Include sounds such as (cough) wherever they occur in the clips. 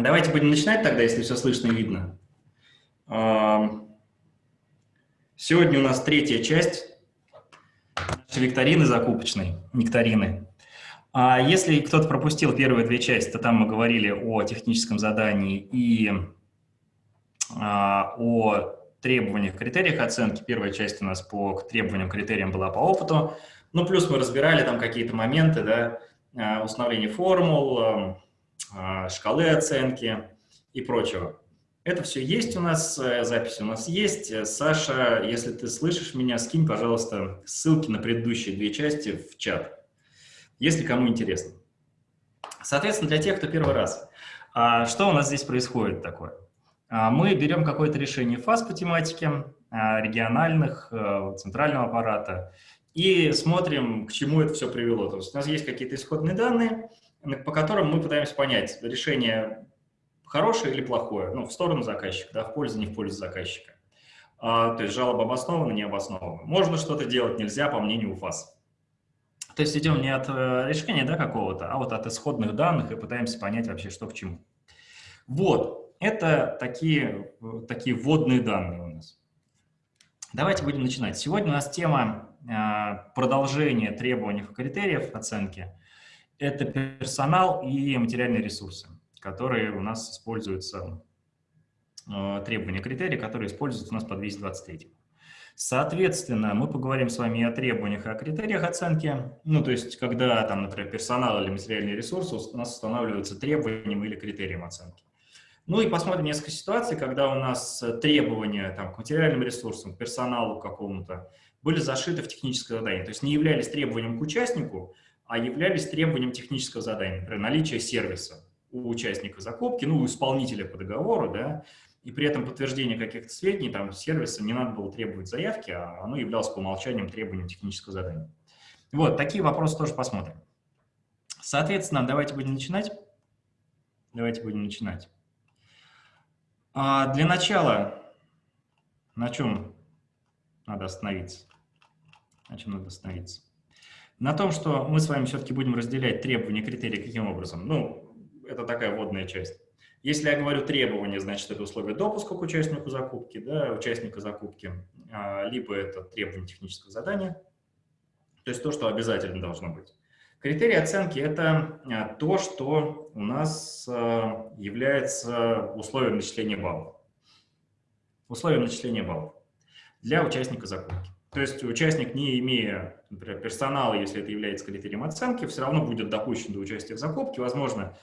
Давайте будем начинать тогда, если все слышно и видно. Сегодня у нас третья часть нашей викторины закупочной, нектарины. А если кто-то пропустил первые две части, то там мы говорили о техническом задании и а, о требованиях, критериях оценки. Первая часть у нас по требованиям, критериям была по опыту. Ну, плюс мы разбирали там какие-то моменты, да, а, установление формул, а, шкалы оценки и прочего. Это все есть у нас, э, запись у нас есть. Саша, если ты слышишь меня, скинь, пожалуйста, ссылки на предыдущие две части в чат, если кому интересно. Соответственно, для тех, кто первый раз, а, что у нас здесь происходит такое? А, мы берем какое-то решение фаз по тематике, региональных, э, центрального аппарата, и смотрим, к чему это все привело. То есть у нас есть какие-то исходные данные, по которым мы пытаемся понять, решение хорошее или плохое, ну, в сторону заказчика, да, в пользу, не в пользу заказчика. А, то есть жалоба обоснована, не обоснована. Можно что-то делать, нельзя, по мнению УФАС. То есть идем не от э, решения да, какого-то, а вот от исходных данных и пытаемся понять вообще, что к чему. Вот, это такие, такие вводные данные у нас. Давайте будем начинать. Сегодня у нас тема э, продолжения требований и критериев оценки – это персонал и материальные ресурсы, которые у нас используются, э, требования, критерии, которые используются у нас по 223. Соответственно, мы поговорим с вами о требованиях и о критериях оценки. Ну, то есть, когда, там, например, персонал или материальные ресурсы у нас устанавливаются требованием или критерием оценки. Ну и посмотрим несколько ситуаций, когда у нас требования там, к материальным ресурсам, к персоналу какому-то были зашиты в техническое задание. То есть не являлись требованием к участнику, а являлись требованием технического задания, например, наличие сервиса у участника закупки, ну, у исполнителя по договору, да, и при этом подтверждение каких-то сведений, там, сервиса не надо было требовать заявки, а оно являлось по умолчанию требованием технического задания. Вот, такие вопросы тоже посмотрим. Соответственно, давайте будем начинать. Давайте будем начинать. А для начала, на чем надо остановиться? На чем надо остановиться? На том, что мы с вами все-таки будем разделять требования критерии каким образом. Ну, это такая вводная часть. Если я говорю требования, значит, это условие допуска к участнику закупки, да, участника закупки, а, либо это требование технического задания, то есть то, что обязательно должно быть. Критерии оценки – это а, то, что у нас а, является условием начисления баллов. Условием начисления баллов для участника закупки. То есть участник, не имея, например, персонала, если это является критерием оценки, все равно будет допущен до участия в закупке, возможно,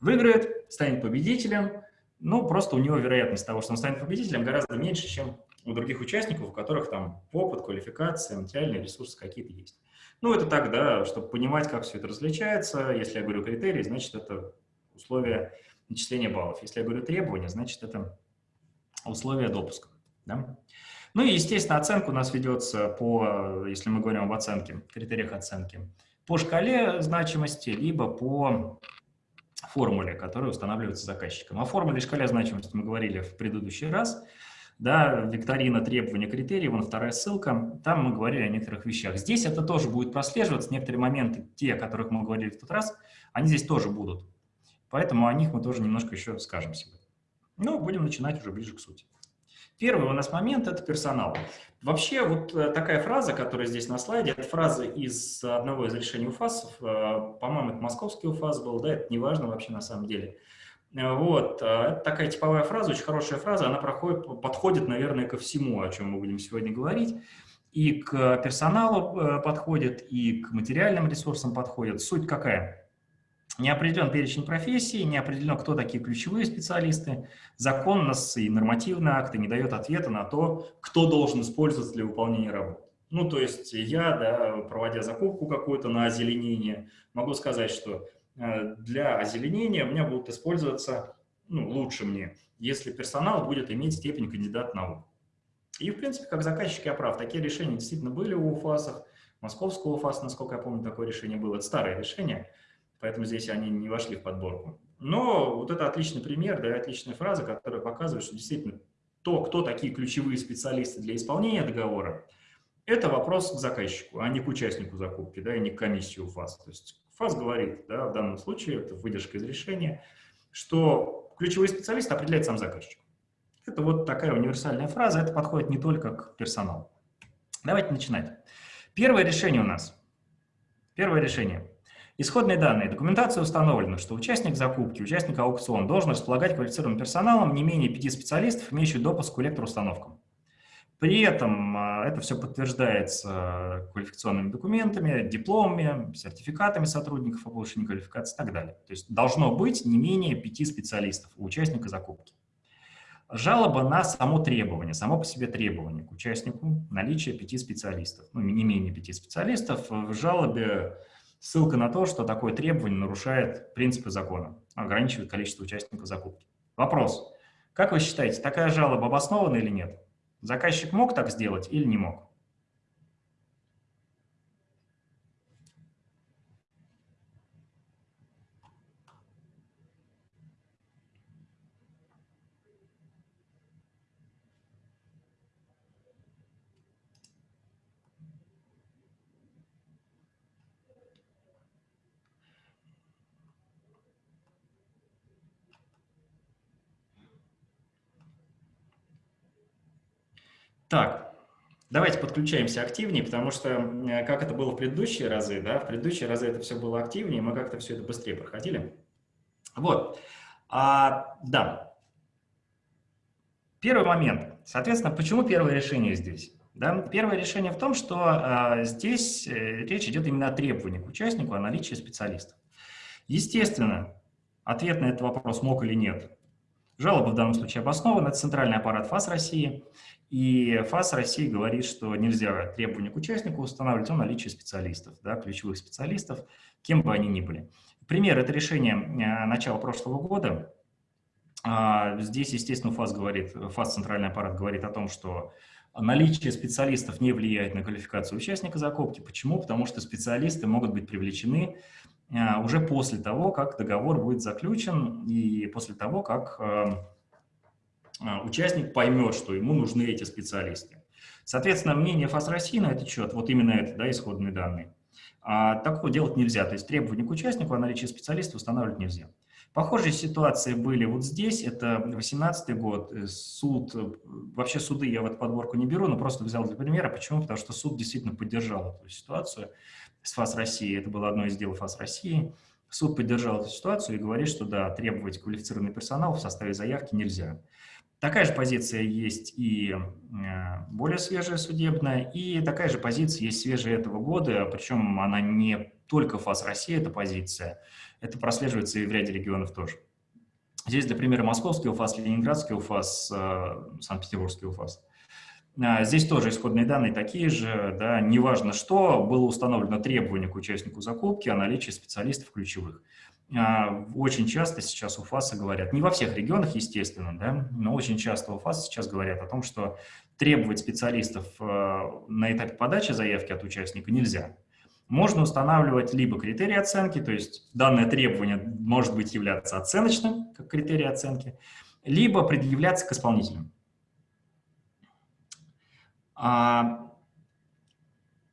выиграет, станет победителем, но просто у него вероятность того, что он станет победителем, гораздо меньше, чем у других участников, у которых там опыт, квалификация, материальные ресурсы какие-то есть. Ну, это так, да, чтобы понимать, как все это различается. Если я говорю критерии, значит, это условия начисления баллов. Если я говорю требования, значит, это условия допуска. Да? Ну и, естественно, оценка у нас ведется по, если мы говорим об оценке, критериях оценки, по шкале значимости, либо по формуле, которая устанавливается заказчиком. О формуле и шкале значимости мы говорили в предыдущий раз. Да, викторина требования критерий, вон вторая ссылка, там мы говорили о некоторых вещах. Здесь это тоже будет прослеживаться, некоторые моменты, те, о которых мы говорили в тот раз, они здесь тоже будут. Поэтому о них мы тоже немножко еще скажем сегодня. Ну, будем начинать уже ближе к сути. Первый у нас момент – это персонал. Вообще, вот э, такая фраза, которая здесь на слайде, это фраза из одного из решений УФАСов, э, по-моему, это московский УФАС был, да, это не важно вообще на самом деле. Э, вот, это такая типовая фраза, очень хорошая фраза, она проходит, подходит, наверное, ко всему, о чем мы будем сегодня говорить. И к персоналу подходит, и к материальным ресурсам подходит. Суть какая? Не определен перечень профессий, не определено, кто такие ключевые специалисты. Закон нас и нормативные акты не дает ответа на то, кто должен использоваться для выполнения работы. Ну, то есть я, да, проводя закупку какую-то на озеленение, могу сказать, что э, для озеленения у меня будут использоваться, ну, лучше мне, если персонал будет иметь степень кандидата наук. И, в принципе, как заказчик я прав, такие решения действительно были у УФАСов, московского УФАСа, насколько я помню, такое решение было, это старое решение – поэтому здесь они не вошли в подборку. Но вот это отличный пример, да, отличная фраза, которая показывает, что действительно то, кто такие ключевые специалисты для исполнения договора, это вопрос к заказчику, а не к участнику закупки, да, и не к комиссии ФАС. То есть ФАС говорит, да, в данном случае, это выдержка из решения, что ключевой специалист определяет сам заказчик. Это вот такая универсальная фраза, это подходит не только к персоналу. Давайте начинать. Первое решение у нас. Первое решение. Исходные данные. Документация установлена, что участник закупки, участник аукциона должен располагать квалифицированным персоналом не менее пяти специалистов, имеющих допуск к электроустановкам. При этом а, это все подтверждается квалификационными документами, дипломами, сертификатами сотрудников о повышении квалификации и так далее. То есть должно быть не менее пяти специалистов у участника закупки. Жалоба на само требование, само по себе требование к участнику наличие пяти специалистов, ну, не менее пяти специалистов. В жалобе ссылка на то, что такое требование нарушает принципы закона, ограничивает количество участников закупки. Вопрос. Как вы считаете, такая жалоба обоснована или нет? Заказчик мог так сделать или не мог? Так, давайте подключаемся активнее, потому что, как это было в предыдущие разы, да, в предыдущие разы это все было активнее, мы как-то все это быстрее проходили. Вот, а, да. Первый момент. Соответственно, почему первое решение здесь? Да? Первое решение в том, что а, здесь э, речь идет именно о требовании к участнику о наличии специалистов. Естественно, ответ на этот вопрос мог или нет. Жалоба в данном случае обоснована, это центральный аппарат ФАС России, и ФАС России говорит, что нельзя требования к участнику устанавливать о наличии специалистов, да, ключевых специалистов, кем бы они ни были. Пример – это решение э, начала прошлого года. А, здесь, естественно, ФАС, говорит, ФАС центральный аппарат говорит о том, что наличие специалистов не влияет на квалификацию участника закупки. Почему? Потому что специалисты могут быть привлечены уже после того, как договор будет заключен и после того, как э, а, участник поймет, что ему нужны эти специалисты. Соответственно, мнение ФАС России на этот счет, вот именно это, да, исходные данные, а, такого делать нельзя. То есть требования к участнику о наличии специалиста устанавливать нельзя. Похожие ситуации были вот здесь, это 18 год, э, суд, э, вообще суды я в эту подборку не беру, но просто взял для примера. Почему? Потому что суд действительно поддержал эту ситуацию с ФАС России, это было одно из дел ФАС России. Суд поддержал эту ситуацию и говорит, что да, требовать квалифицированный персонал в составе заявки нельзя. Такая же позиция есть и э, более свежая судебная, и такая же позиция есть свежая этого года, причем она не только ФАС России, эта позиция, это прослеживается и в ряде регионов тоже. Здесь, для примера, московский УФАС, ленинградский УФАС, э, санкт-петербургский УФАС. Э, здесь тоже исходные данные такие же, да, неважно что, было установлено требование к участнику закупки о наличии специалистов ключевых. А, очень часто сейчас у ФАСа говорят, не во всех регионах, естественно, да, но очень часто у ФАСа сейчас говорят о том, что требовать специалистов э, на этапе подачи заявки от участника нельзя. Можно устанавливать либо критерии оценки, то есть данное требование может быть являться оценочным, как критерий оценки, либо предъявляться к исполнителям. А,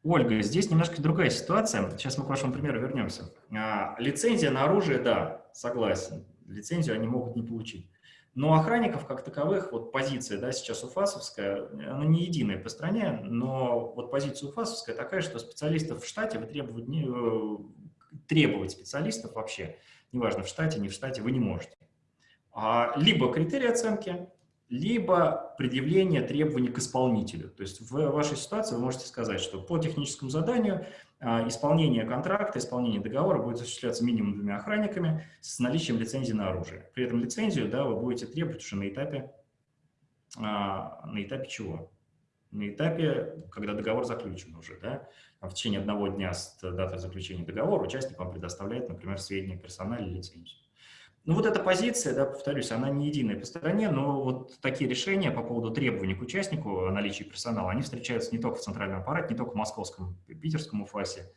Ольга, здесь немножко другая ситуация. Сейчас мы к вашему примеру вернемся. А, лицензия на оружие, да, согласен. Лицензию они могут не получить. Но охранников как таковых, вот позиция, да, сейчас уфасовская, она не единая по стране, но вот позиция уфасовская такая, что специалистов в штате вы требовать, не, э, требовать специалистов вообще, неважно в штате, не в штате, вы не можете. А, либо критерии оценки, либо предъявление требований к исполнителю. То есть в вашей ситуации вы можете сказать, что по техническому заданию а, исполнение контракта, исполнение договора будет осуществляться минимум двумя охранниками с наличием лицензии на оружие. При этом лицензию да, вы будете требовать уже на этапе, а, на этапе чего? На этапе, когда договор заключен уже. Да? В течение одного дня с даты заключения договора участник вам предоставляет, например, сведения персонала или лицензию. Ну вот эта позиция, да, повторюсь, она не единая по стране, но вот такие решения по поводу требований к участнику о наличии персонала, они встречаются не только в центральном аппарате, не только в московском, питерском УФАСе.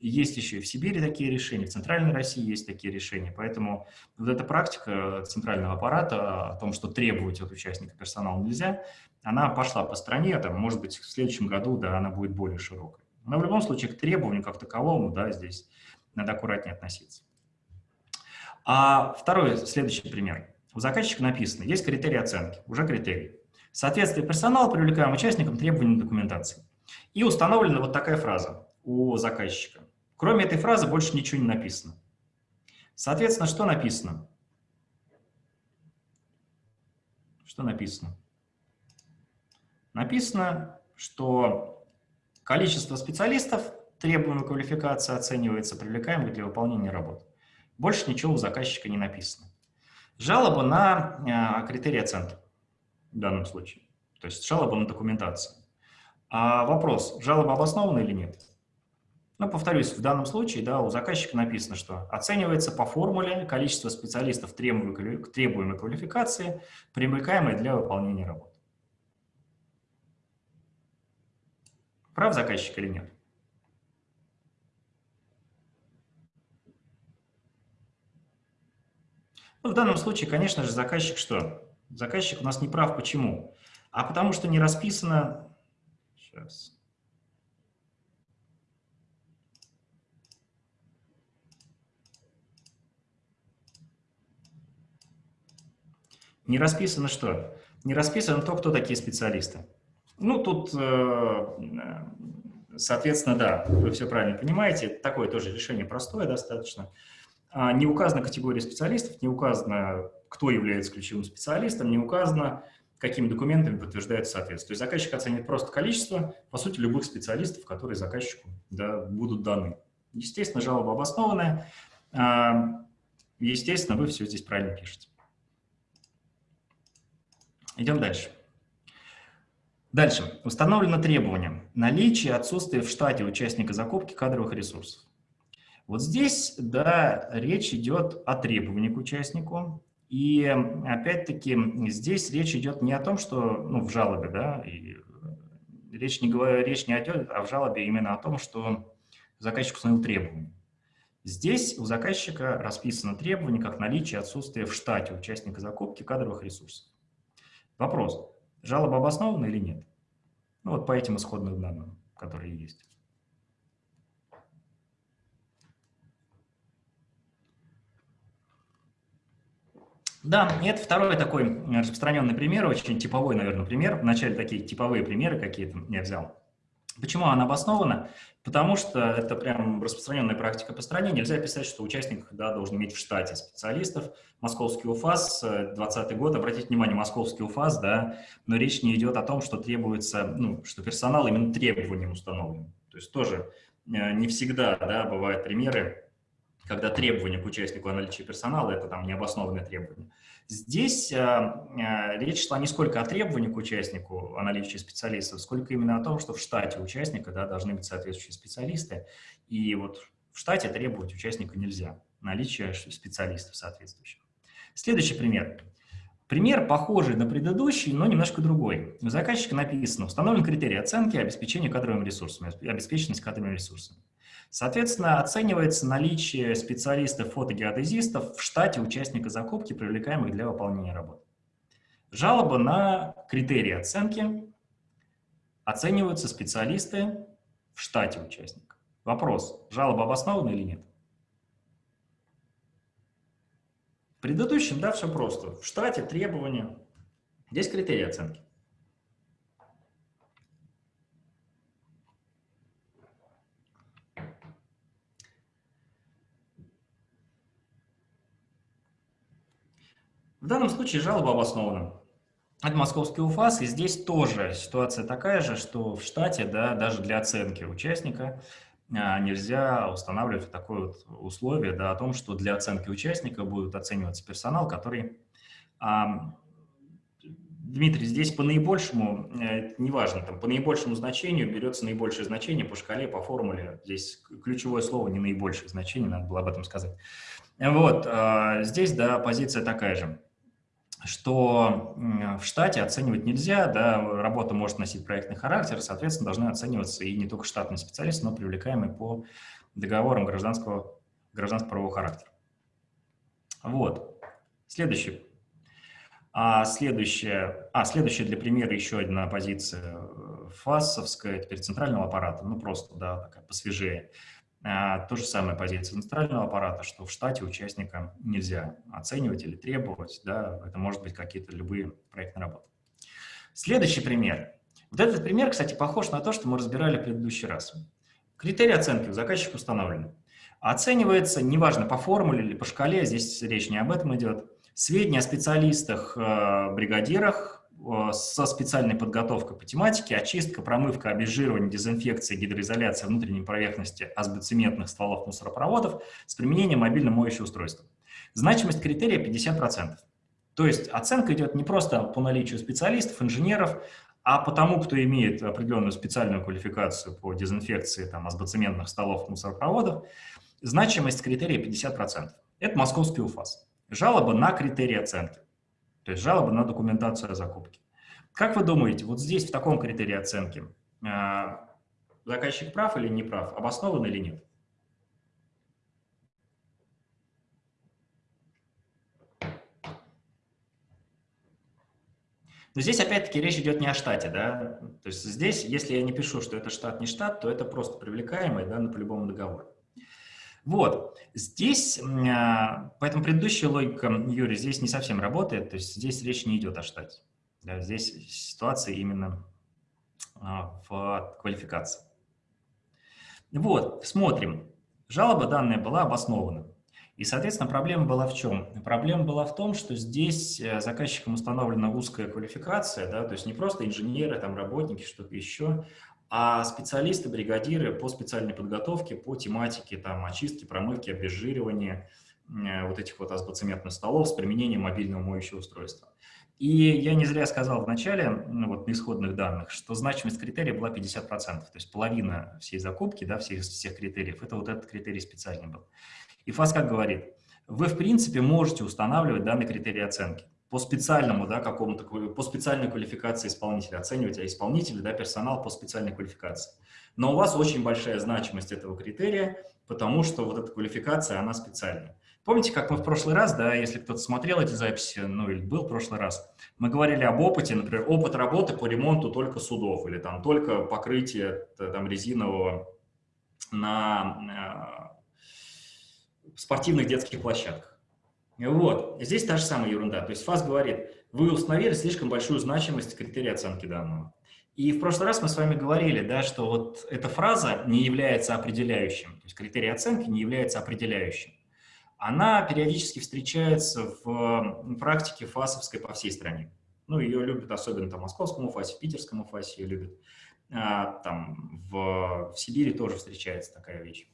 Есть еще и в Сибири такие решения, в Центральной России есть такие решения. Поэтому вот эта практика центрального аппарата о том, что требовать от участника персонала нельзя, она пошла по стране, там, может быть, в следующем году да, она будет более широкой. Но в любом случае к требованию как таковому да, здесь надо аккуратнее относиться. А второй, следующий пример. у заказчика написано, есть критерии оценки, уже критерии. Соответствие персонала привлекаем участникам требований документации. И установлена вот такая фраза у заказчика. Кроме этой фразы больше ничего не написано. Соответственно, что написано? Что написано? Написано, что количество специалистов, требуемой квалификации, оценивается привлекаемых для выполнения работы. Больше ничего у заказчика не написано. Жалоба на э, критерии оценки в данном случае. То есть жалоба на документацию. А вопрос, жалоба обоснована или нет? Ну, повторюсь, в данном случае да, у заказчика написано, что оценивается по формуле количество специалистов требуемой, требуемой квалификации, привлекаемой для выполнения работы. Прав заказчик или нет? Ну, в данном случае, конечно же, заказчик что? Заказчик у нас не прав. Почему? А потому что не расписано... Сейчас. Не расписано что? Не расписано то, кто такие специалисты. Ну, тут, э, соответственно, да, вы все правильно понимаете, такое тоже решение простое достаточно. А, не указана категория специалистов, не указано, кто является ключевым специалистом, не указано, какими документами подтверждается соответствие. То есть заказчик оценит просто количество, по сути, любых специалистов, которые заказчику да, будут даны. Естественно, жалоба обоснованная. А, естественно, вы все здесь правильно пишете. Идем дальше. Дальше. Установлено требование. Наличие, отсутствие в штате участника закупки кадровых ресурсов. Вот здесь, да, речь идет о требовании к участнику. И опять-таки здесь речь идет не о том, что, ну, в жалобе, да, и речь не, речь не идет, а в жалобе именно о том, что заказчик установил требования. Здесь у заказчика расписано требование как наличие отсутствия в штате участника закупки кадровых ресурсов. Вопрос, жалоба обоснована или нет? Ну, вот по этим исходным данным, которые есть. Да, это второй такой распространенный пример, очень типовой, наверное, пример. Вначале такие типовые примеры какие-то я взял. Почему она обоснована? Потому что это прям распространенная практика по стране. Нельзя писать, что участник да, должен иметь в штате специалистов. Московский УФАС, 2020 год, обратите внимание, московский УФАС, да, но речь не идет о том, что требуется, ну, что персонал именно требованием установлен. То есть тоже э, не всегда, да, бывают примеры, когда требования к участнику о наличии персонала – это там необоснованные требования. Здесь а, а, речь шла не сколько о требовании к участнику о наличии специалистов, сколько именно о том, что в штате участника да, должны быть соответствующие специалисты. И вот в штате требовать участника нельзя, наличие специалистов соответствующих. Следующий пример. Пример похожий на предыдущий, но немножко другой. У заказчика написано, установлен критерий оценки обеспечения кадровыми ресурсами, обеспеченность кадровыми ресурсами. Соответственно, оценивается наличие специалистов-фотогеодезистов в штате участника закупки, привлекаемых для выполнения работы. Жалоба на критерии оценки. Оцениваются специалисты в штате участника. Вопрос, жалоба обоснована или нет? В предыдущем, да, все просто. В штате требования. Здесь критерии оценки. В данном случае жалоба обоснована. Это московский УФАС, и здесь тоже ситуация такая же, что в штате, да, даже для оценки участника а, нельзя устанавливать такое вот условие да, о том, что для оценки участника будет оцениваться персонал, который... А, Дмитрий, здесь по наибольшему, э, неважно, там, по наибольшему значению берется наибольшее значение по шкале, по формуле. Здесь ключевое слово не наибольшее значение, надо было об этом сказать. Вот, а, здесь, да, позиция такая же что в штате оценивать нельзя, да, работа может носить проектный характер, соответственно, должны оцениваться и не только штатные специалисты, но привлекаемые по договорам гражданского, гражданского правового характера. Вот. Следующий. А следующее, а, следующее для примера еще одна позиция э, ФАСовская, теперь центрального аппарата, ну просто, да, такая посвежее. А, то же самое позиция центрального аппарата, что в штате участника нельзя оценивать или требовать, да, это может быть какие-то любые проектные работы. Следующий пример. Вот этот пример, кстати, похож на то, что мы разбирали в предыдущий раз. Критерии оценки у заказчика установлены. Оценивается, неважно, по формуле или по шкале, здесь речь не об этом идет, сведения о специалистах, э, бригадирах со специальной подготовкой по тематике, очистка, промывка, обезжиривание, дезинфекция, гидроизоляция внутренней поверхности асбоцементных стволов мусоропроводов с применением мобильного моющего устройства. Значимость критерия 50%. То есть оценка идет не просто по наличию специалистов, инженеров, а по тому, кто имеет определенную специальную квалификацию по дезинфекции там, асбоцементных столов мусоропроводов, значимость критерия 50%. Это московский УФАС. Жалоба на критерии оценки, то есть жалоба на документацию о закупке. Как вы думаете, вот здесь, в таком критерии оценки, а, заказчик прав или не прав, обоснован или нет? Но здесь опять-таки речь идет не о штате, да, то есть здесь, если я не пишу, что это штат, не штат, то это просто привлекаемый, да, на по-любому договору. Вот, здесь, а, поэтому предыдущая логика, Юрий, здесь не совсем работает, то есть здесь речь не идет о штате. Да, здесь ситуация именно а, в квалификации. Вот, смотрим. Жалоба данная была обоснована. И, соответственно, проблема была в чем? Проблема была в том, что здесь э, заказчиком установлена узкая квалификация, да, то есть не просто инженеры, там, работники, что-то еще, а специалисты, бригадиры по специальной подготовке, по тематике там, очистки, промывки, обезжиривания э, вот этих вот азбоцементных столов с применением мобильного моющего устройства. И я не зря сказал в начале, ну, вот на исходных данных, что значимость критерия была 50%, то есть половина всей закупки, да, всех, всех критериев, это вот этот критерий специальный был. И ФАС как говорит, вы, в принципе, можете устанавливать данный критерий оценки по специальному, да, какому-то, по специальной квалификации исполнителя, оценивать а исполнителя, да, персонал по специальной квалификации. Но у вас очень большая значимость этого критерия, потому что вот эта квалификация, она специальная. Помните, как мы в прошлый раз, да, если кто-то смотрел эти записи, ну или был в прошлый раз, мы говорили об опыте, например, опыт работы по ремонту только судов или там только покрытие там резинового на спортивных детских площадках. Вот, здесь та же самая ерунда. То есть ФАС говорит, вы установили слишком большую значимость критерия оценки данного. И в прошлый раз мы с вами говорили, да, что вот эта фраза не является определяющим, то есть критерий оценки не является определяющим. Она периодически встречается в практике ФАСовской по всей стране. Ну, ее любят особенно там, в московском ФАСе, в питерском ФАСе ее любят. А, там в, в Сибири тоже встречается такая вещь.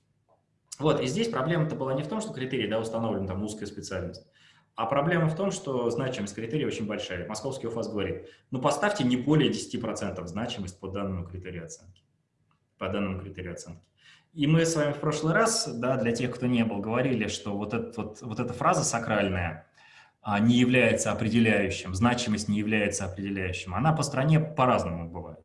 Вот, и здесь проблема-то была не в том, что критерий, да, установлен там узкая специальность, а проблема в том, что значимость критерия очень большая. Московский УФАС говорит, ну поставьте не более 10% значимость по данному критерию оценки. По данному критерию оценки. И мы с вами в прошлый раз, да, для тех, кто не был, говорили, что вот, этот, вот, вот эта фраза сакральная а, не является определяющим, значимость не является определяющим. Она по стране по-разному бывает.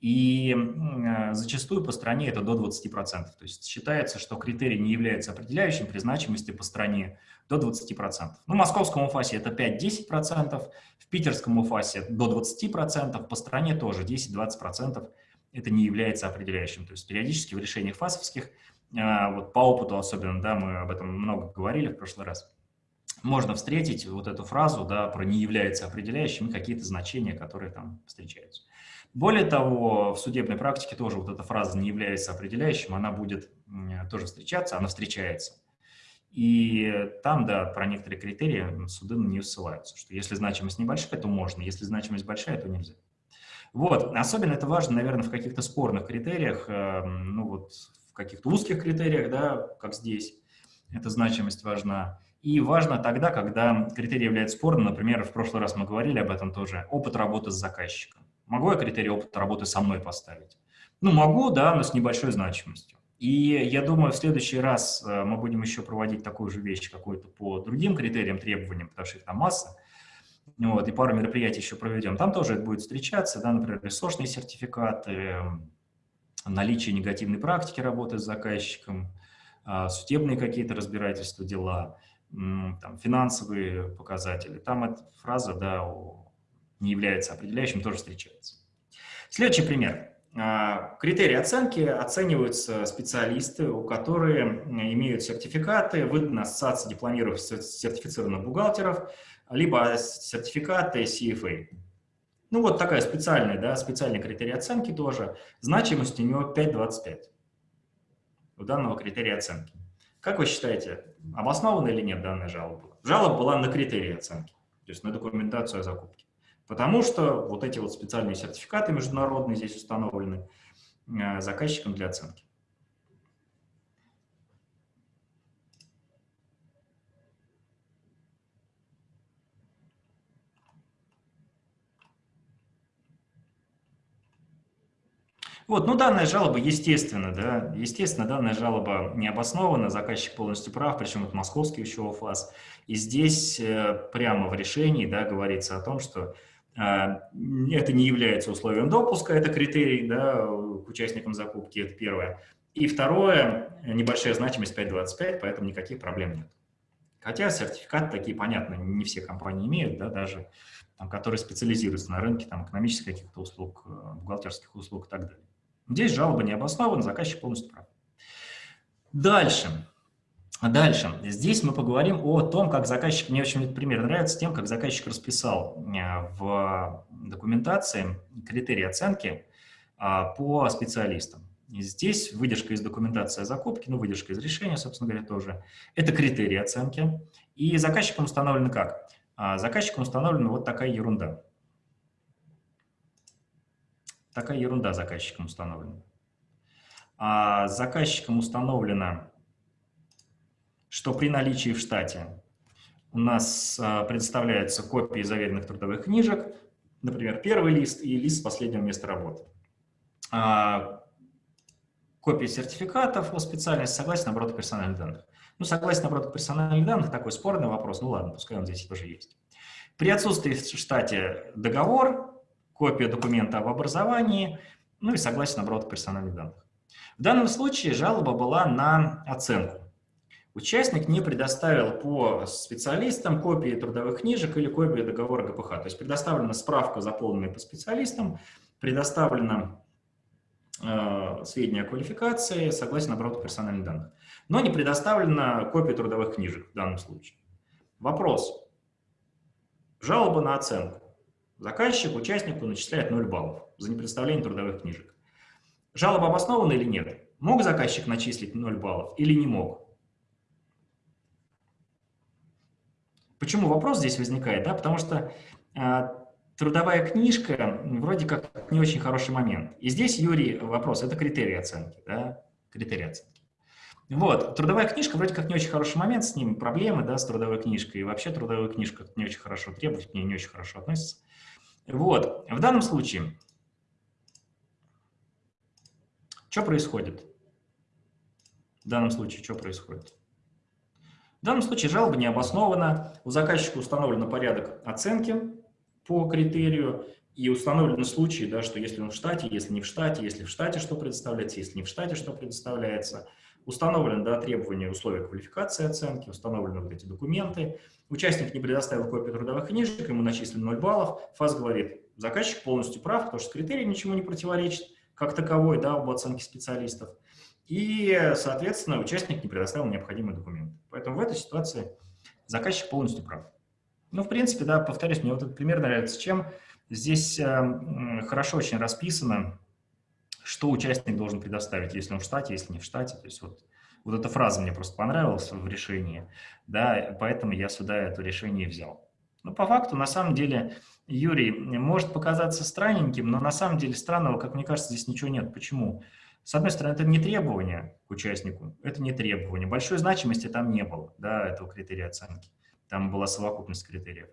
И э, зачастую по стране это до 20%. То есть считается, что критерий не является определяющим при значимости по стране до 20%. Ну, в московском УФАСе это 5-10%, в питерском УФАСе до 20%, по стране тоже 10-20% это не является определяющим. То есть периодически в решениях ФАСовских, э, вот по опыту особенно, да, мы об этом много говорили в прошлый раз, можно встретить вот эту фразу, да, про не является определяющим какие-то значения, которые там встречаются. Более того, в судебной практике тоже вот эта фраза не является определяющим, она будет тоже встречаться, она встречается. И там, да, про некоторые критерии суды на нее ссылаются, что если значимость небольшая, то можно, если значимость большая, то нельзя. Вот, особенно это важно, наверное, в каких-то спорных критериях, эм, ну вот в каких-то узких критериях, да, как здесь, эта значимость важна. И важно тогда, когда критерий является спорным, например, в прошлый раз мы говорили об этом тоже, опыт работы с заказчиком. Могу я критерий опыта работы со мной поставить? Ну, могу, да, но с небольшой значимостью. И я думаю, в следующий раз э, мы будем еще проводить такую же вещь какую-то по другим критериям, требованиям, потому что их там масса. Вот, и пару мероприятий еще проведем. Там тоже это будет встречаться, да, например, ресурсные сертификаты, наличие негативной практики работы с заказчиком, а, судебные какие-то разбирательства, дела, там, финансовые показатели. Там эта фраза, да, не является определяющим, тоже встречается. Следующий пример. А, критерии оценки оцениваются специалисты, у которые имеют сертификаты, выданы ассоциации дипломированных сертифицированных бухгалтеров, либо сертификаты CFA. Ну вот такая специальная, да, специальный критерий оценки тоже. Значимость у него 5.25 у данного критерия оценки. Как вы считаете, обоснована или нет данная жалоба? Жалоба была на критерии оценки, то есть на документацию о закупке. Потому что вот эти вот специальные сертификаты международные здесь установлены э, заказчиком для оценки. Вот, ну, данная жалоба, естественно, да, естественно, данная жалоба не обоснована, заказчик полностью прав, причем это московский еще ФАС. И здесь э, прямо в решении, да, говорится о том, что это не является условием допуска, это критерий, да, к участникам закупки, это первое. И второе, небольшая значимость 5.25, поэтому никаких проблем нет. Хотя сертификаты такие, понятно, не все компании имеют, да, даже там, которые специализируются на рынке там, экономических каких-то услуг, э, бухгалтерских услуг и так далее. Здесь жалоба не обоснована, заказчик полностью прав. Дальше. Дальше. Здесь мы поговорим о том, как заказчик, мне очень этот пример нравится, тем, как заказчик расписал э, в документации критерии оценки а, по специалистам. И здесь выдержка из документации о закупке, ну, выдержка из решения, собственно говоря, тоже. Это критерии оценки. И заказчиком установлено как? А, заказчиком установлена вот такая ерунда. Такая ерунда заказчиком установлена. А заказчиком установлено, что при наличии в штате у нас а, предоставляются копии заверенных трудовых книжек, например, первый лист и лист с последнего места работы. А, копии сертификатов о специальности, согласие на персональных данных. Ну, согласие на оборот персональных данных – такой спорный вопрос, ну ладно, пускай он здесь тоже есть. При отсутствии в штате договор, копия документа об образовании, ну и согласие на оборот персональных данных. В данном случае жалоба была на оценку. Участник не предоставил по специалистам копии трудовых книжек или копии договора ГПХ. То есть предоставлена справка, заполненная по специалистам, предоставлено э, сведения о квалификации, согласно на оборот персональных данных. Но не предоставлена копия трудовых книжек в данном случае. Вопрос. Жалоба на оценку. Заказчик участнику начисляет 0 баллов за непредставление трудовых книжек. Жалоба обоснована или нет? Мог заказчик начислить 0 баллов или не мог? Почему вопрос здесь возникает? Да? Потому что э, трудовая книжка вроде как не очень хороший момент. И здесь, Юрий, вопрос, это критерий оценки. Да? Критерий оценки. Вот, трудовая книжка вроде как не очень хороший момент, с ним проблемы, да, с трудовой книжкой, и вообще трудовая книжка не очень хорошо требует, к ней не очень хорошо относится. Вот, в данном случае, что происходит? В данном случае, что происходит? В данном случае жалоба не обоснована, у заказчика установлен порядок оценки по критерию, и установлены случаи, да, что если он в штате, если не в штате, если в штате что предоставляется, если не в штате что предоставляется. Установлены да, требования условия квалификации оценки, установлены вот эти документы. Участник не предоставил копию трудовых книжек, ему начислено 0 баллов. ФАС говорит, заказчик полностью прав, потому что критерий ничего не противоречит, как таковой, да, об оценке специалистов. И, соответственно, участник не предоставил необходимые документы. Поэтому в этой ситуации заказчик полностью прав. Ну, в принципе, да, повторюсь, мне вот этот пример нравится чем. Здесь э, хорошо очень расписано, что участник должен предоставить, если он в штате, если не в штате. То есть вот, вот эта фраза мне просто понравилась в решении, да, поэтому я сюда это решение взял. Но по факту, на самом деле, Юрий, может показаться странненьким, но на самом деле странного, как мне кажется, здесь ничего нет. Почему? С одной стороны, это не требование к участнику, это не требование. Большой значимости там не было, да, этого критерия оценки. Там была совокупность критериев.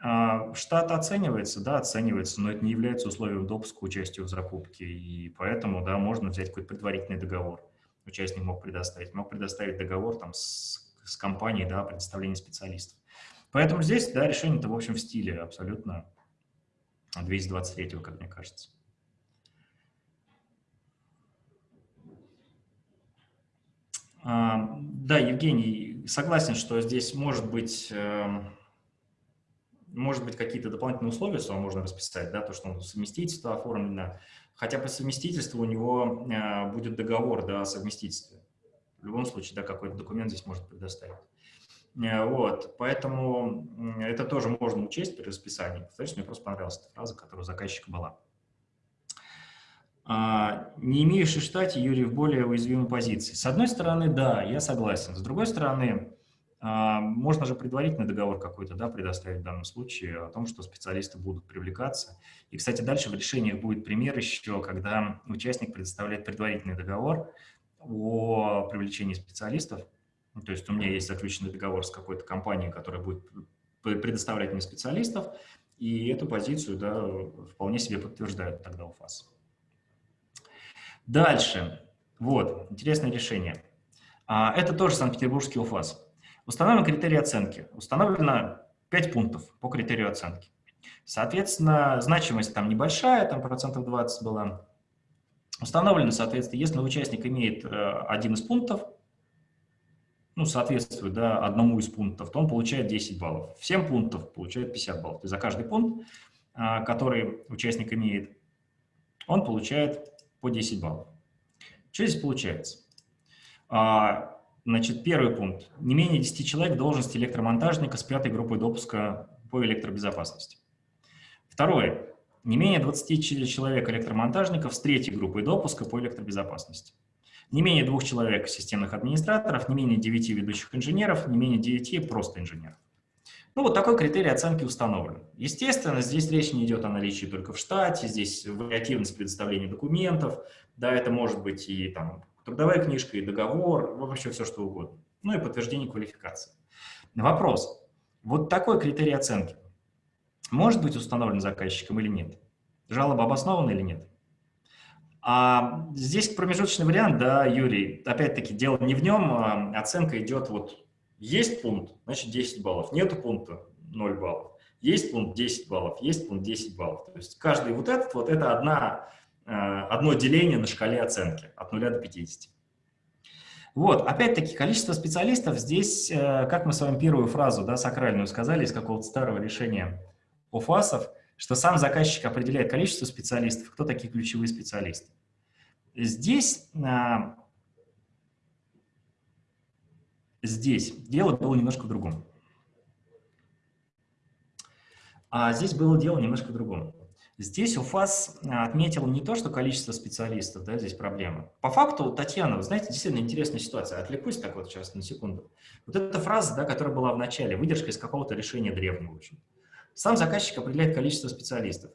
А, штат оценивается, да, оценивается, но это не является условием допуска к участию в закупке, и поэтому, да, можно взять какой-то предварительный договор. Участник мог предоставить, мог предоставить договор там с, с компанией, да, предоставление специалистов. Поэтому здесь, да, решение-то, в общем, в стиле абсолютно 223, как мне кажется. Да, Евгений, согласен, что здесь может быть эм, может быть, какие-то дополнительные условия сюда можно расписать, да, то, что он совместительство оформлено, хотя по совместительству у него э, будет договор да, о совместительстве. В любом случае, да, какой-то документ здесь может предоставить. Э, вот, поэтому это тоже можно учесть при расписании. Повторюсь, мне просто понравилась эта фраза, которая у заказчика была. А, не в штате, Юрий, в более уязвимой позиции. С одной стороны, да, я согласен. С другой стороны, а, можно же предварительный договор какой-то да, предоставить в данном случае о том, что специалисты будут привлекаться. И, кстати, дальше в решениях будет пример еще, когда участник предоставляет предварительный договор о привлечении специалистов. То есть у меня есть заключенный договор с какой-то компанией, которая будет предоставлять мне специалистов, и эту позицию да, вполне себе подтверждают тогда у ФАС. Дальше. Вот, интересное решение. А, это тоже Санкт-Петербургский УФАС. Установлены критерии оценки. Установлено 5 пунктов по критерию оценки. Соответственно, значимость там небольшая, там процентов 20 была. Установлено, соответственно, если участник имеет э, один из пунктов, ну, соответствует да, одному из пунктов, то он получает 10 баллов. 7 пунктов получает 50 баллов. То за каждый пункт, э, который участник имеет, он получает по 10 баллов. Что здесь получается? А, значит, первый пункт. Не менее 10 человек в должности электромонтажника с пятой группой допуска по электробезопасности. Второе. Не менее 20 человек электромонтажников с третьей группой допуска по электробезопасности. Не менее двух человек системных администраторов, не менее 9 ведущих инженеров, не менее 9 просто инженеров. Ну, вот такой критерий оценки установлен. Естественно, здесь речь не идет о наличии только в штате, здесь вариативность предоставления документов, да, это может быть и там трудовая книжка, и договор, вообще все что угодно. Ну и подтверждение квалификации. Вопрос. Вот такой критерий оценки может быть установлен заказчиком или нет? Жалоба обоснована или нет? А здесь промежуточный вариант, да, Юрий, опять-таки, дело не в нем, а оценка идет вот есть пункт, значит 10 баллов. Нету пункта, 0 баллов. Есть пункт 10 баллов, есть пункт 10 баллов. То есть каждый вот этот, вот это одна, э, одно деление на шкале оценки от 0 до 50. Вот, опять-таки, количество специалистов здесь, э, как мы с вами первую фразу, да, сакральную сказали из какого-то старого решения ОФАСов, что сам заказчик определяет количество специалистов, кто такие ключевые специалисты. Здесь э, Здесь дело было немножко в другом. А здесь было дело немножко в другом. Здесь УФАС а, отметил не то, что количество специалистов, да, здесь проблема. По факту, Татьяна, вы знаете, действительно интересная ситуация. Отвлекусь так вот сейчас на секунду. Вот эта фраза, да, которая была в начале, выдержка из какого-то решения древнего. В общем. Сам заказчик определяет количество специалистов.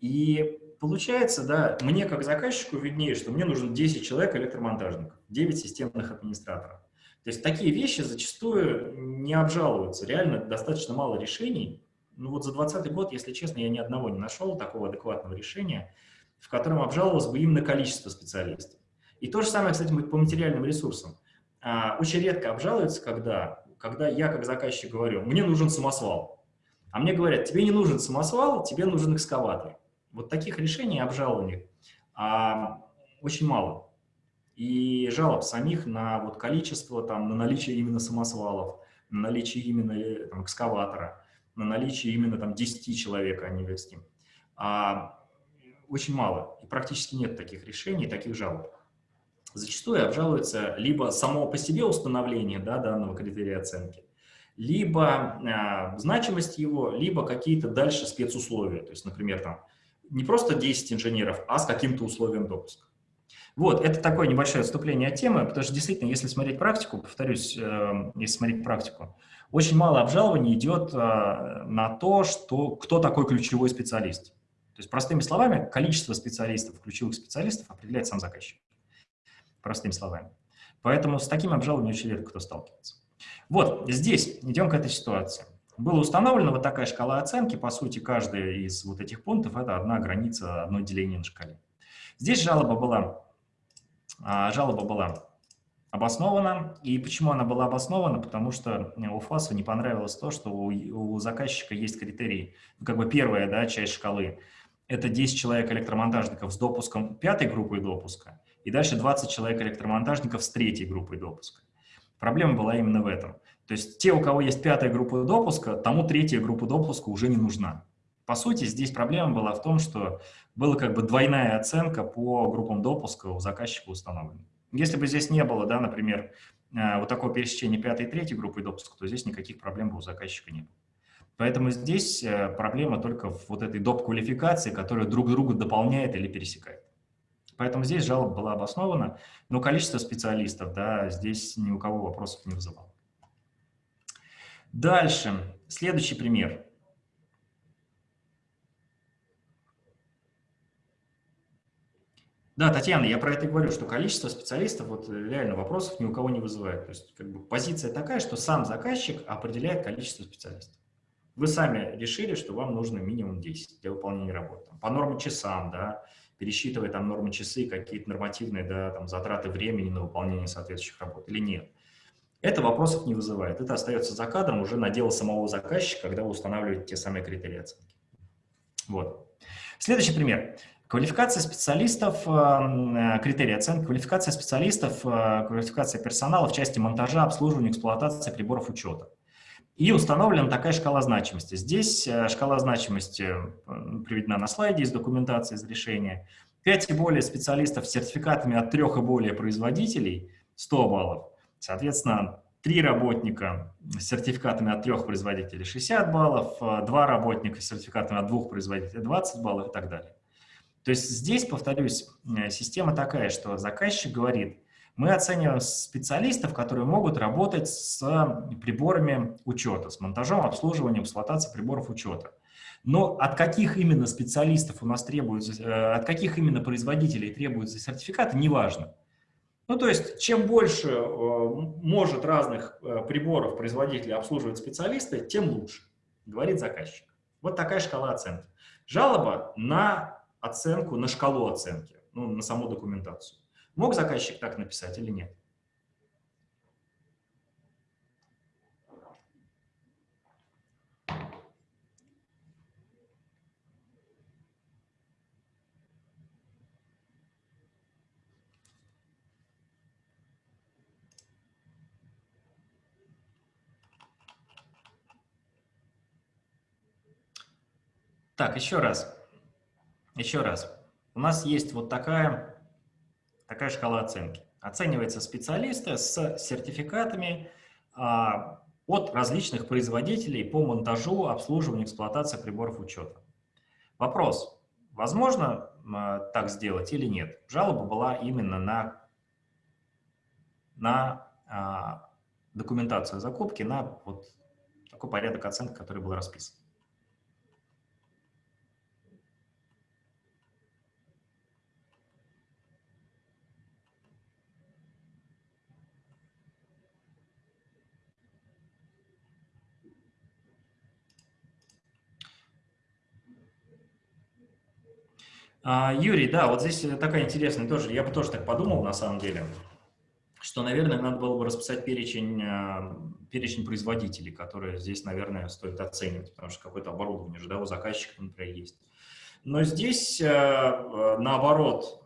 И получается, да, мне как заказчику виднее, что мне нужно 10 человек электромонтажников, 9 системных администраторов. То есть такие вещи зачастую не обжалуются. Реально достаточно мало решений. Ну вот за 2020 год, если честно, я ни одного не нашел такого адекватного решения, в котором обжаловалось бы именно количество специалистов. И то же самое, кстати, по материальным ресурсам. А, очень редко обжалуется, когда, когда я как заказчик говорю, мне нужен самосвал. А мне говорят, тебе не нужен самосвал, тебе нужен экскаватор. Вот таких решений обжалований а, очень мало и жалоб самих на вот количество, там, на наличие именно самосвалов, на наличие именно э, там, экскаватора, на наличие именно там 10 человек, а не 20. А, очень мало, и практически нет таких решений, таких жалоб. Зачастую обжалуется либо само по себе установление да, данного критерия оценки, либо а, значимость его, либо какие-то дальше спецусловия. То есть, например, там не просто 10 инженеров, а с каким-то условием допуска. Вот, это такое небольшое отступление от темы, потому что действительно, если смотреть практику, повторюсь, э, если смотреть практику, очень мало обжалований идет э, на то, что, кто такой ключевой специалист. То есть, простыми словами, количество специалистов, ключевых специалистов определяет сам заказчик. Простыми словами. Поэтому с таким обжалованием очень редко кто сталкивается. Вот, здесь идем к этой ситуации. Была установлена вот такая шкала оценки. По сути, каждая из вот этих пунктов – это одна граница, одно деление на шкале. Здесь жалоба была жалоба была обоснована. И почему она была обоснована? Потому что у ФАСу не понравилось то, что у, у заказчика есть критерий, ну, как бы первая да, часть шкалы. Это 10 человек электромонтажников с допуском пятой группы допуска, и дальше 20 человек электромонтажников с третьей группой допуска. Проблема была именно в этом. То есть те, у кого есть пятая группа допуска, тому третья группа допуска уже не нужна. По сути, здесь проблема была в том, что была как бы двойная оценка по группам допуска у заказчика установлена. Если бы здесь не было, да, например, э, вот такого пересечения пятой и третьей группы допуска, то здесь никаких проблем бы у заказчика не было. Поэтому здесь э, проблема только в вот этой доп-квалификации, которая друг друга дополняет или пересекает. Поэтому здесь жалоба была обоснована, но количество специалистов, да, здесь ни у кого вопросов не вызывало. Дальше, следующий пример. Да, Татьяна, я про это и говорю, что количество специалистов, вот реально вопросов ни у кого не вызывает. То есть как бы позиция такая, что сам заказчик определяет количество специалистов. Вы сами решили, что вам нужно минимум 10 для выполнения работы. По нормам часам, да, пересчитывая там нормы часы, какие-то нормативные да, там, затраты времени на выполнение соответствующих работ или нет. Это вопросов не вызывает. Это остается за кадром уже на дело самого заказчика, когда вы устанавливаете те самые критерии оценки. Вот. Следующий пример. Квалификация специалистов, э, критерии оценки, квалификация специалистов, э, квалификация персонала в части монтажа, обслуживания, эксплуатации приборов учета. И установлена такая шкала значимости. Здесь э, шкала значимости приведена на слайде из документации, из решения. 5 и более специалистов с сертификатами от 3 и более производителей – 100 баллов. Соответственно, 3 работника с сертификатами от 3 производителей – 60 баллов, 2 работника с сертификатами от 2 производителей – 20 баллов и так далее. То есть здесь, повторюсь, э, система такая, что заказчик говорит, мы оцениваем специалистов, которые могут работать с приборами учета, с монтажом, обслуживанием, эксплуатацией приборов учета. Но от каких именно специалистов у нас требуется, э, от каких именно производителей требуются сертификаты, неважно. Ну, то есть, чем больше э, может разных приборов производителей обслуживать специалисты, тем лучше, говорит заказчик. Вот такая шкала оценки. Жалоба на оценку на шкалу оценки, ну, на саму документацию. Мог заказчик так написать или нет? Так, еще раз. Еще раз, у нас есть вот такая, такая шкала оценки. Оцениваются специалисты с сертификатами а, от различных производителей по монтажу, обслуживанию, эксплуатации приборов учета. Вопрос, возможно а, так сделать или нет? Жалоба была именно на, на а, документацию закупки, на вот такой порядок оценки, который был расписан. Юрий, да, вот здесь такая интересная тоже, я бы тоже так подумал на самом деле, что, наверное, надо было бы расписать перечень, а, перечень производителей, которые здесь, наверное, стоит оценивать, потому что какое-то оборудование же, да, у заказчика, например, есть. Но здесь, а, наоборот,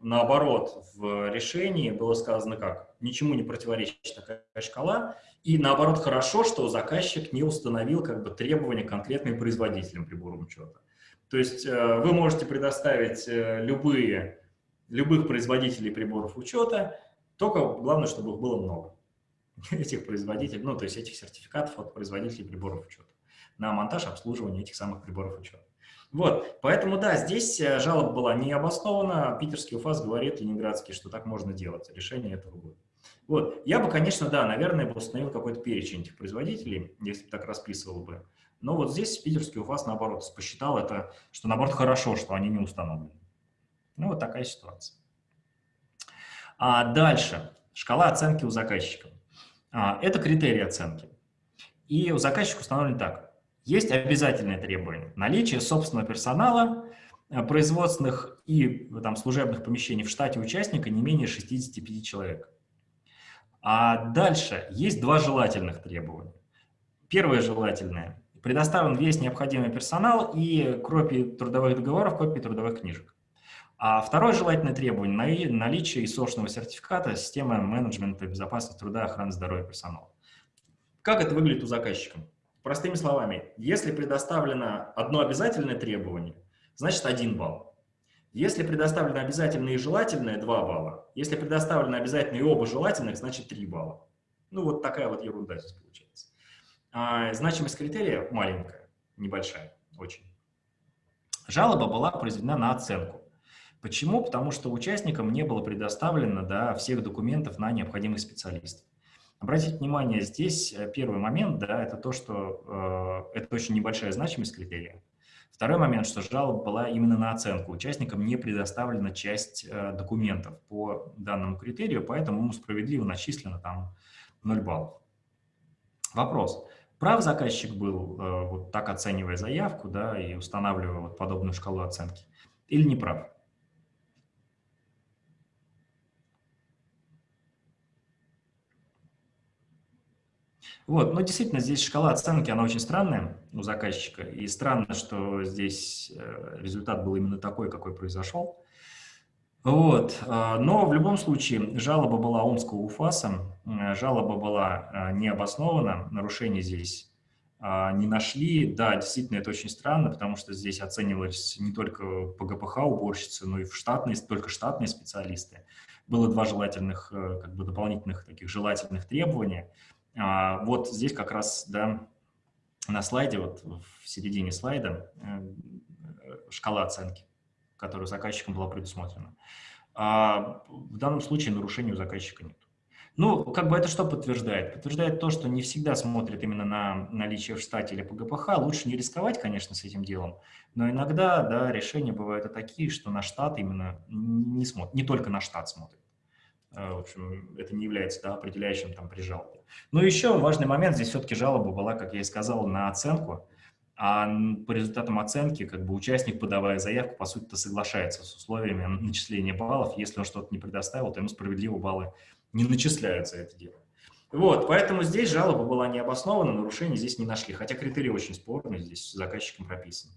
наоборот, в решении было сказано как? Ничему не противоречит такая шкала, и наоборот, хорошо, что заказчик не установил как бы требования конкретным производителям прибора учета. То есть э, вы можете предоставить э, любые, любых производителей приборов учета, только главное, чтобы их было много, (laughs) этих производителей, ну, то есть этих сертификатов от производителей приборов учета на монтаж, обслуживание этих самых приборов учета. Вот, поэтому, да, здесь э, жалоба была не обоснована, питерский УФАС говорит, ленинградский, что так можно делать, решение этого будет. Вот, я бы, конечно, да, наверное, бы установил какой-то перечень этих производителей, если бы так расписывал бы. Но вот здесь питерский УФАС, наоборот, посчитал это, что, наоборот, хорошо, что они не установлены. Ну, вот такая ситуация. А дальше. Шкала оценки у заказчика. А, это критерии оценки. И у заказчика установлен так. Есть обязательное требование. Наличие собственного персонала, э, производственных и там, служебных помещений в штате участника не менее 65 человек. А дальше есть два желательных требования. Первое желательное Предоставлен весь необходимый персонал и копии трудовых договоров, копии трудовых книжек. А второе желательное требование – наличие ИСОшного сертификата системы менеджмента безопасности труда, охраны здоровья персонала. Как это выглядит у заказчика? Простыми словами, если предоставлено одно обязательное требование, значит один балл. Если предоставлено обязательное и желательное, 2 балла. Если предоставлено обязательное и оба желательных, значит 3 балла. Ну, вот такая вот ерунда здесь получается. А, значимость критерия маленькая, небольшая, очень. Жалоба была произведена на оценку. Почему? Потому что участникам не было предоставлено да, всех документов на необходимых специалистов. Обратите внимание, здесь э, первый момент, да, это то, что э, это очень небольшая значимость критерия. Второй момент, что жалоба была именно на оценку. Участникам не предоставлена часть э, документов по данному критерию, поэтому ему справедливо начислено там 0 баллов. Вопрос. Прав заказчик был, э, вот так оценивая заявку да, и устанавливая вот подобную шкалу оценки, или не прав? Вот, но действительно, здесь шкала оценки, она очень странная у заказчика, и странно, что здесь э, результат был именно такой, какой произошел. Вот, э, но в любом случае жалоба была Омского УФАСа, э, жалоба была необоснована, нарушений здесь не нашли. Да, действительно, это очень странно, потому что здесь оценивались не только по ГПХ уборщицы, но и в штатные, только штатные специалисты. Было два желательных, как бы дополнительных таких желательных требования – вот здесь как раз, да, на слайде, вот в середине слайда, э, шкала оценки, которая заказчиком была предусмотрена. А в данном случае нарушения у заказчика нет. Ну, как бы это что подтверждает? Подтверждает то, что не всегда смотрят именно на наличие в штате или по ГПХ. Лучше не рисковать, конечно, с этим делом, но иногда, да, решения бывают и такие, что на штат именно не смотрят, не только на штат смотрят. Э, в общем, это не является да, определяющим там при жалобе. Но еще важный момент, здесь все-таки жалоба была, как я и сказал, на оценку, а по результатам оценки как бы участник, подавая заявку, по сути-то соглашается с условиями начисления баллов. Если он что-то не предоставил, то ему справедливо баллы не начисляются это дело. Вот, поэтому здесь жалоба была не обоснована, нарушений здесь не нашли, хотя критерии очень спорные, здесь заказчиком прописаны.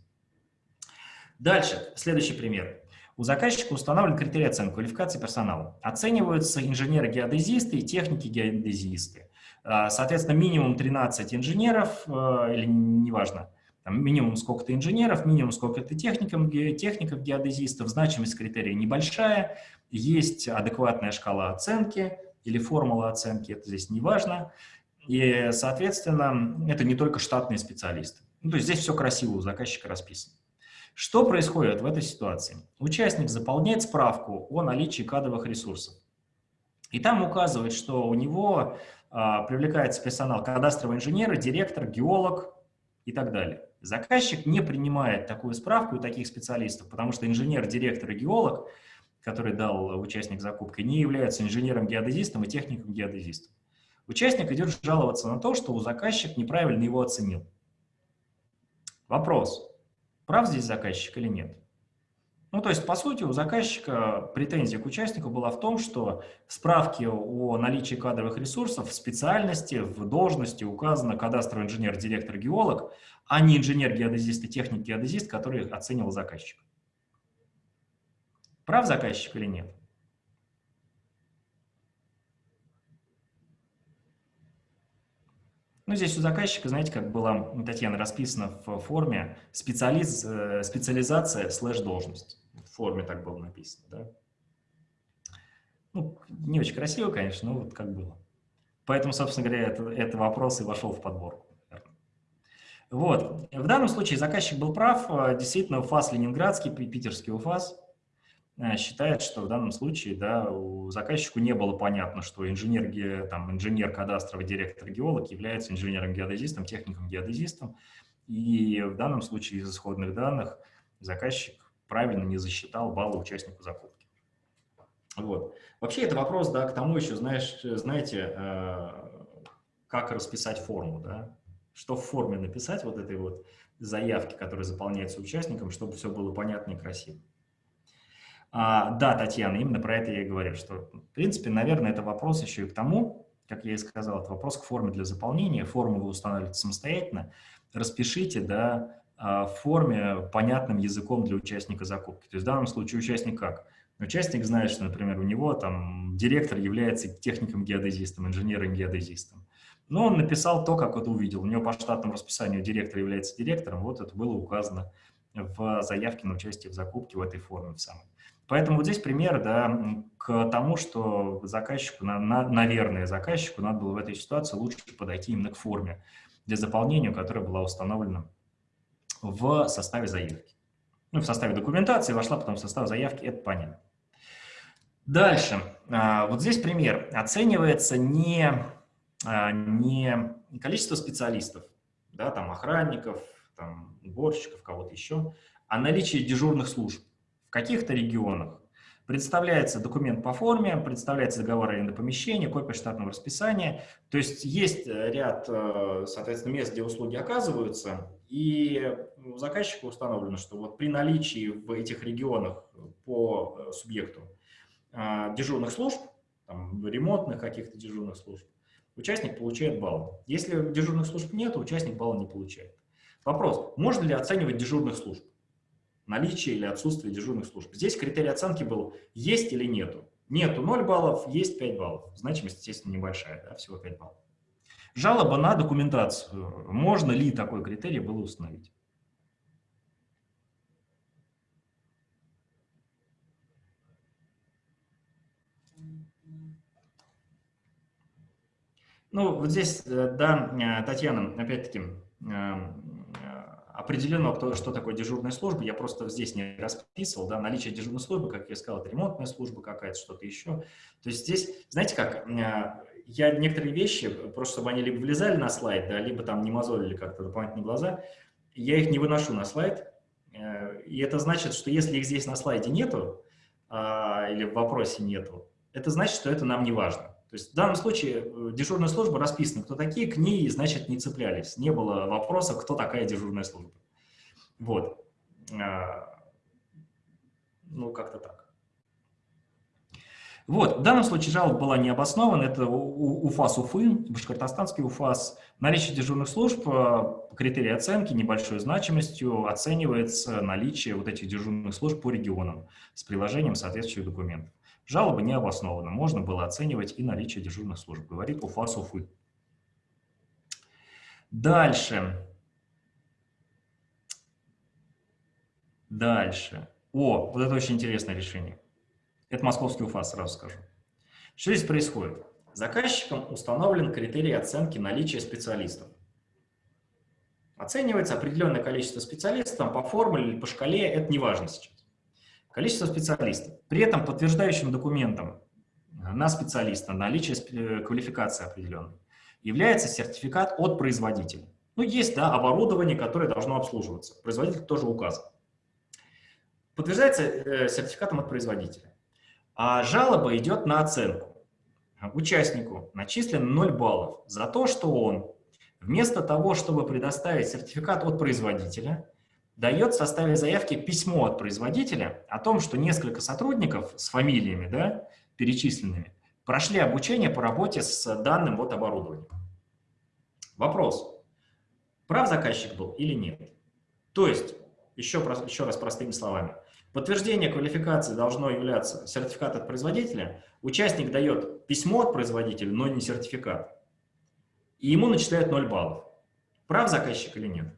Дальше, следующий пример. У заказчика установлен критерий оценки квалификации персонала. Оцениваются инженеры-геодезисты и техники-геодезисты. А, соответственно, минимум 13 инженеров, э, или неважно, там, минимум сколько-то инженеров, минимум сколько-то техников, техников, геодезистов, значимость критерия небольшая, есть адекватная шкала оценки или формула оценки, это здесь не важно. И, соответственно, это не только штатные специалисты. Ну, то есть здесь все красиво у заказчика расписано. Что происходит в этой ситуации? Участник заполняет справку о наличии кадровых ресурсов. И там указывает, что у него а, привлекается персонал кадастровый инженер, директор, геолог и так далее. Заказчик не принимает такую справку у таких специалистов, потому что инженер, директор и геолог, который дал участник закупки, не являются инженером-геодезистом и техником-геодезистом. Участник идет жаловаться на то, что у заказчик неправильно его оценил. Вопрос. Прав здесь заказчик или нет? Ну, то есть, по сути, у заказчика претензия к участнику была в том, что в справке о наличии кадровых ресурсов в специальности, в должности указано кадастровый инженер, директор, геолог, а не инженер-геодезист и техник-геодезист, который оценивал заказчик. Прав заказчик или нет? Ну, здесь у заказчика, знаете, как была Татьяна расписана в форме специализ, э, специализация слэш должность. В форме так было написано, да. Ну, не очень красиво, конечно, но вот как было. Поэтому, собственно говоря, это, это вопрос и вошел в подборку. Вот. В данном случае заказчик был прав. Действительно, УФАС Ленинградский, питерский УФАС Э, считает, что в данном случае да, у заказчику не было понятно, что инженер, там, инженер кадастровый директор геолог является инженером-геодезистом, техником-геодезистом. И в данном случае из исходных данных заказчик правильно не засчитал баллы участнику закупки. Вот. Вообще это вопрос да, к тому еще, знаешь, знаете, э, как расписать форму, да? что в форме написать вот этой вот заявки, которая заполняется участником, чтобы все было понятно и красиво. А, да, Татьяна, именно про это я и говорю, что, в принципе, наверное, это вопрос еще и к тому, как я и сказал, это вопрос к форме для заполнения. Форму вы устанавливаете самостоятельно. Распишите, да, а, в форме понятным языком для участника закупки. То есть в данном случае участник как? Участник знает, что, например, у него там директор является техником-геодезистом, инженером-геодезистом. Но он написал то, как это увидел. У него по штатному расписанию директор является директором, вот это было указано в заявке на участие в закупке в этой форме в самой. Поэтому вот здесь пример да, к тому, что заказчику, на, на, наверное, заказчику надо было в этой ситуации лучше подойти именно к форме для заполнения, которая была установлена в составе заявки. Ну, в составе документации вошла потом в состав заявки, это понятно. Дальше. А, вот здесь пример. Оценивается не, а, не количество специалистов, да, там охранников, там, уборщиков, кого-то еще, а наличие дежурных служб в каких-то регионах. Представляется документ по форме, представляется договор аренды помещения, копия штатного расписания. То есть есть э, ряд, э, соответственно, мест, где услуги оказываются, и у заказчика установлено, что вот при наличии в этих регионах по э, субъекту дежурных служб, там, ремонтных каких-то дежурных служб, участник получает балл. Если дежурных служб нет, участник балла не получает. Вопрос, можно ли оценивать дежурных служб? Наличие или отсутствие дежурных служб. Здесь критерий оценки был есть или нету. Нету 0 баллов, есть 5 баллов. Значимость, естественно, небольшая, да, всего 5 баллов. Жалоба на документацию. Можно ли такой критерий было установить? Ну, вот здесь, э, да, э, Татьяна, опять-таки, э, определено, что такое дежурная служба, я просто здесь не расписывал, да, наличие дежурной службы, как я сказал, это ремонтная служба какая-то, что-то еще. То есть здесь, знаете как, э, я некоторые вещи, просто чтобы они либо влезали на слайд, да, либо там не мозолили как-то дополнительные глаза, я их не выношу на слайд, э, и это значит, что если их здесь на слайде нету, а, или в вопросе нету, это значит, что это нам не важно. То есть в данном случае э, дежурная служба расписана, кто такие, к ней, значит, не цеплялись. Не было вопроса, кто такая дежурная служба. Вот. А, ну, как-то так. Вот, в данном случае жалоба была не обоснована, это УФАС Уфы, Башкортостанский УФАС. Наличие дежурных служб по критерии оценки небольшой значимостью оценивается наличие вот этих дежурных служб по регионам с приложением соответствующих документов. Жалоба не обоснована, можно было оценивать и наличие дежурных служб, говорит УФАС Уфы. Дальше. Дальше. О, вот это очень интересное решение. Это московский УФАС, сразу скажу. Что здесь происходит? Заказчиком установлен критерий оценки наличия специалистов. Оценивается определенное количество специалистов по формуле или по шкале, это не важно сейчас. Количество специалистов. При этом подтверждающим документом на специалиста, наличие э, квалификации определенной, является сертификат от производителя. Ну, есть да, оборудование, которое должно обслуживаться. Производитель тоже указан. Подтверждается э, сертификатом от производителя. А жалоба идет на оценку. Участнику начислено 0 баллов за то, что он вместо того, чтобы предоставить сертификат от производителя, дает в составе заявки письмо от производителя о том, что несколько сотрудников с фамилиями, да, перечисленными, прошли обучение по работе с данным вот оборудованием. Вопрос. Прав заказчик был или нет? То есть, еще, еще раз простыми словами, подтверждение квалификации должно являться сертификат от производителя, участник дает письмо от производителя, но не сертификат, и ему начисляют 0 баллов. Прав заказчик или нет?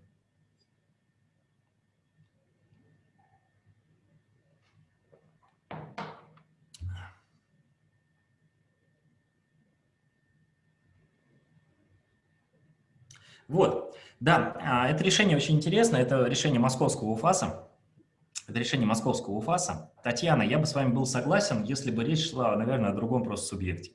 Вот, да, а, это решение очень интересно, это решение московского УФАСа. Это решение московского УФАСа. Татьяна, я бы с вами был согласен, если бы речь шла, наверное, о другом просто субъекте.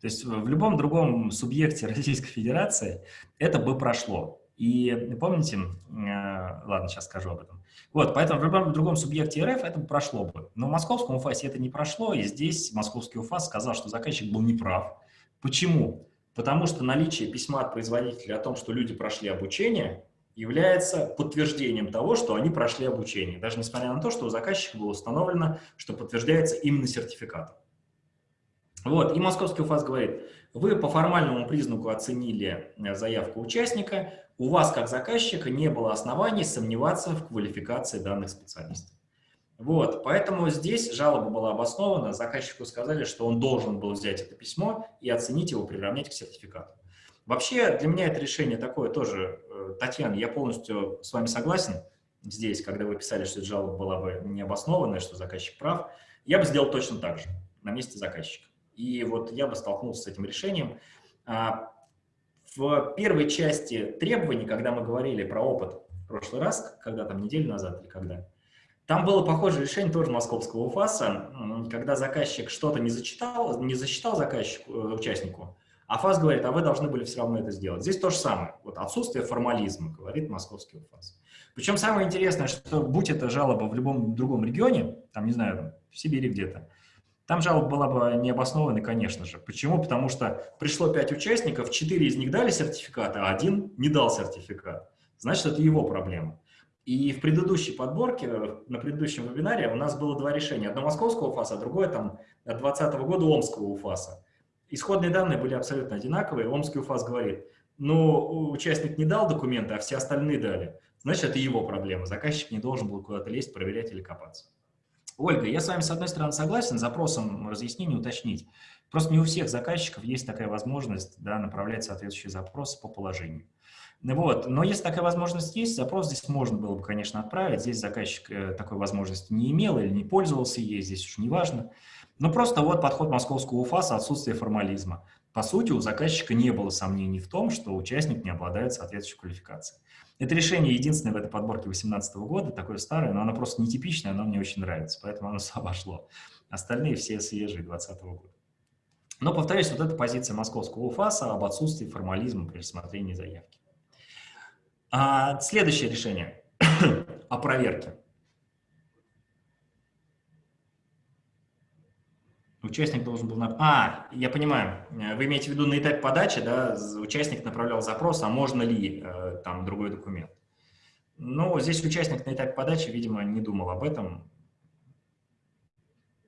То есть в любом другом субъекте (laughs) Российской Федерации это бы прошло. И помните, э, ладно, сейчас скажу об этом. Вот, поэтому в любом другом субъекте РФ это бы прошло бы. Но в московском УФАСе это не прошло, и здесь московский УФАС сказал, что заказчик был неправ. Почему? Потому что наличие письма от производителя о том, что люди прошли обучение, является подтверждением того, что они прошли обучение, даже несмотря на то, что у заказчика было установлено, что подтверждается именно сертификатом. Вот, и московский УФАС говорит, вы по формальному признаку оценили э, заявку участника, у вас как заказчика не было оснований сомневаться в квалификации данных специалистов. Вот, поэтому здесь жалоба была обоснована, заказчику сказали, что он должен был взять это письмо и оценить его, приравнять к сертификату. Вообще, для меня это решение такое тоже, э, Татьяна, я полностью с вами согласен здесь, когда вы писали, что эта жалоба была бы необоснованная, что заказчик прав, я бы сделал точно так же на месте заказчика. И вот я бы столкнулся с этим решением. А, в первой части требований, когда мы говорили про опыт в прошлый раз, когда там неделю назад или когда, там было похожее решение тоже московского УФАСа, когда заказчик что-то не зачитал, не засчитал заказчику, э, участнику, а ФАС говорит, а вы должны были все равно это сделать. Здесь то же самое. Вот отсутствие формализма, говорит московский УФАС. Причем самое интересное, что будь это жалоба в любом другом регионе, там, не знаю, в Сибири где-то, там жалоба была бы необоснованной, конечно же. Почему? Потому что пришло пять участников, четыре из них дали сертификат, а один не дал сертификат. Значит, это его проблема. И в предыдущей подборке, на предыдущем вебинаре у нас было два решения. Одно московского УФАСа, а другое там от 2020 года омского УФАСа. Исходные данные были абсолютно одинаковые. Омский УФАС говорит, ну, участник не дал документы, а все остальные дали. Значит, это его проблема. Заказчик не должен был куда-то лезть, проверять или копаться. Ольга, я с вами, с одной стороны, согласен, запросом разъяснения уточнить. Просто не у всех заказчиков есть такая возможность да, направлять соответствующие запросы по положению. Вот. Но если такая возможность есть, запрос здесь можно было бы, конечно, отправить. Здесь заказчик э, такой возможности не имел или не пользовался ей, здесь уж не важно. Но просто вот подход московского УФАСа – отсутствие формализма. По сути, у заказчика не было сомнений в том, что участник не обладает соответствующей квалификацией. Это решение единственное в этой подборке 2018 года, такое старое, но оно просто нетипичное, оно мне очень нравится, поэтому оно (laughs) обошло. Остальные все свежие 2020 года. Но, повторюсь, вот эта позиция московского УФАСа об отсутствии формализма при рассмотрении заявки. А, следующее решение (coughs) о проверке. Участник должен был... На... А, я понимаю, э, вы имеете в виду на этапе подачи, да, участник направлял запрос, а можно ли э, там другой документ. Ну, здесь участник на этапе подачи, видимо, не думал об этом.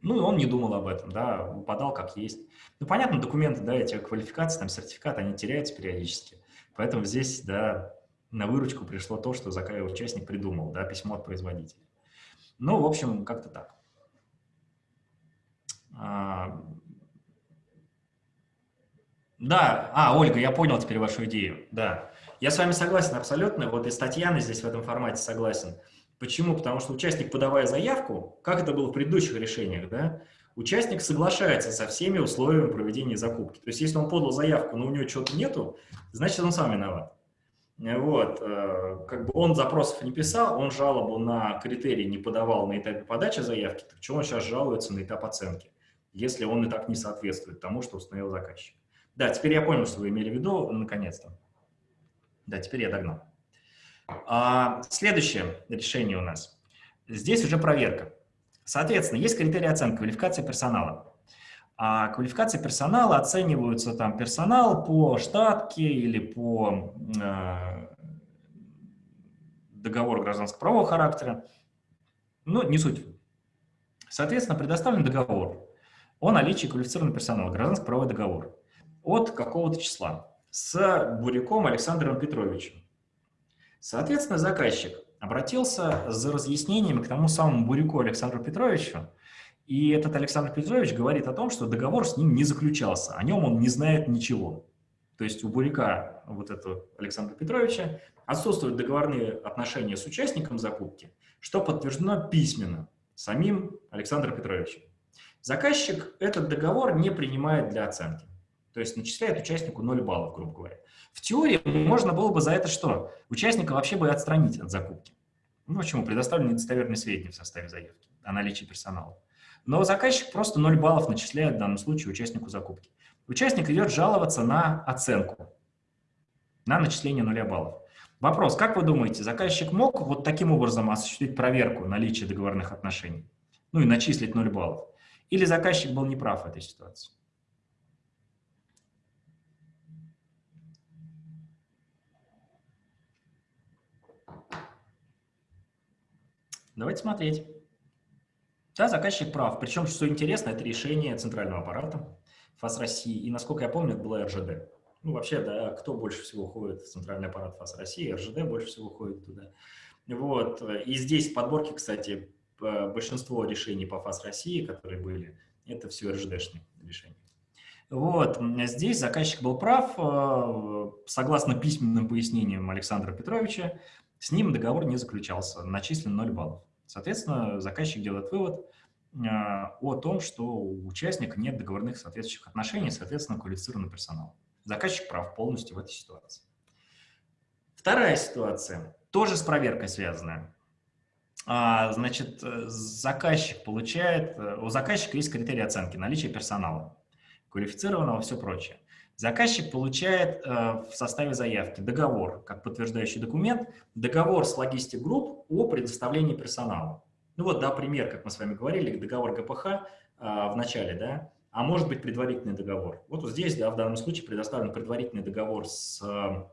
Ну, и он не думал об этом, да, подал как есть. Ну, понятно, документы, да, эти квалификации, там, сертификаты, они теряются периодически. Поэтому здесь, да, на выручку пришло то, что участник придумал, да, письмо от производителя. Ну, в общем, как-то так. А, да, а, Ольга, я понял теперь вашу идею, да. Я с вами согласен абсолютно, вот и с Татьяной здесь в этом формате согласен. Почему? Потому что участник, подавая заявку, как это было в предыдущих решениях, да, участник соглашается со всеми условиями проведения закупки. То есть, если он подал заявку, но у него чего-то нету, значит, он сам виноват. Вот, э, как бы он запросов не писал, он жалобу на критерии не подавал на этапе подачи заявки, так чего он сейчас жалуется на этап оценки? если он и так не соответствует тому, что установил заказчик. Да, теперь я понял, что вы имели в виду, наконец-то. Да, теперь я догнал. А, следующее решение у нас. Здесь уже проверка. Соответственно, есть критерии оценки, квалификация персонала. А квалификация персонала оцениваются там персонал по штатке или по э, договору гражданского правового характера. Ну, не суть. Соответственно, предоставлен договор о наличии квалифицированного персонала, гражданский правовой договор от какого-то числа с Буряком Александром Петровичем. Соответственно, заказчик обратился за разъяснением к тому самому Буряку Александру Петровичу, и этот Александр Петрович говорит о том, что договор с ним не заключался, о нем он не знает ничего. То есть у Буряка, вот этого Александра Петровича, отсутствуют договорные отношения с участником закупки, что подтверждено письменно самим Александром Петровичем. Заказчик этот договор не принимает для оценки. То есть начисляет участнику 0 баллов, грубо говоря. В теории можно было бы за это что? Участника вообще бы отстранить от закупки. Ну почему? Предоставлены недостоверные сведения в составе заявки о наличии персонала. Но заказчик просто 0 баллов начисляет в данном случае участнику закупки. Участник идет жаловаться на оценку, на начисление 0 баллов. Вопрос, как вы думаете, заказчик мог вот таким образом осуществить проверку наличия договорных отношений? Ну и начислить 0 баллов? Или заказчик был неправ в этой ситуации? Давайте смотреть. Да, заказчик прав. Причем, что интересно, это решение центрального аппарата ФАС России. И, насколько я помню, это была РЖД. Ну, вообще, да, кто больше всего ходит в центральный аппарат ФАС России? РЖД больше всего ходит туда. Вот. И здесь в подборке, кстати, большинство решений по ФАС России, которые были, это все РЖДшные решения. Вот, здесь заказчик был прав, э, согласно письменным пояснениям Александра Петровича, с ним договор не заключался, начислен 0 баллов. Соответственно, заказчик делает вывод э, о том, что у участника нет договорных соответствующих отношений, соответственно, квалифицированный персонал. Заказчик прав полностью в этой ситуации. Вторая ситуация, тоже с проверкой связанная. А, значит, заказчик получает, у заказчика есть критерии оценки, наличие персонала, квалифицированного, все прочее. Заказчик получает э, в составе заявки договор, как подтверждающий документ, договор с логистик групп о предоставлении персонала. Ну вот, да, пример, как мы с вами говорили, договор ГПХ э, в начале, да, а может быть предварительный договор. Вот, вот здесь, да, в данном случае предоставлен предварительный договор с э,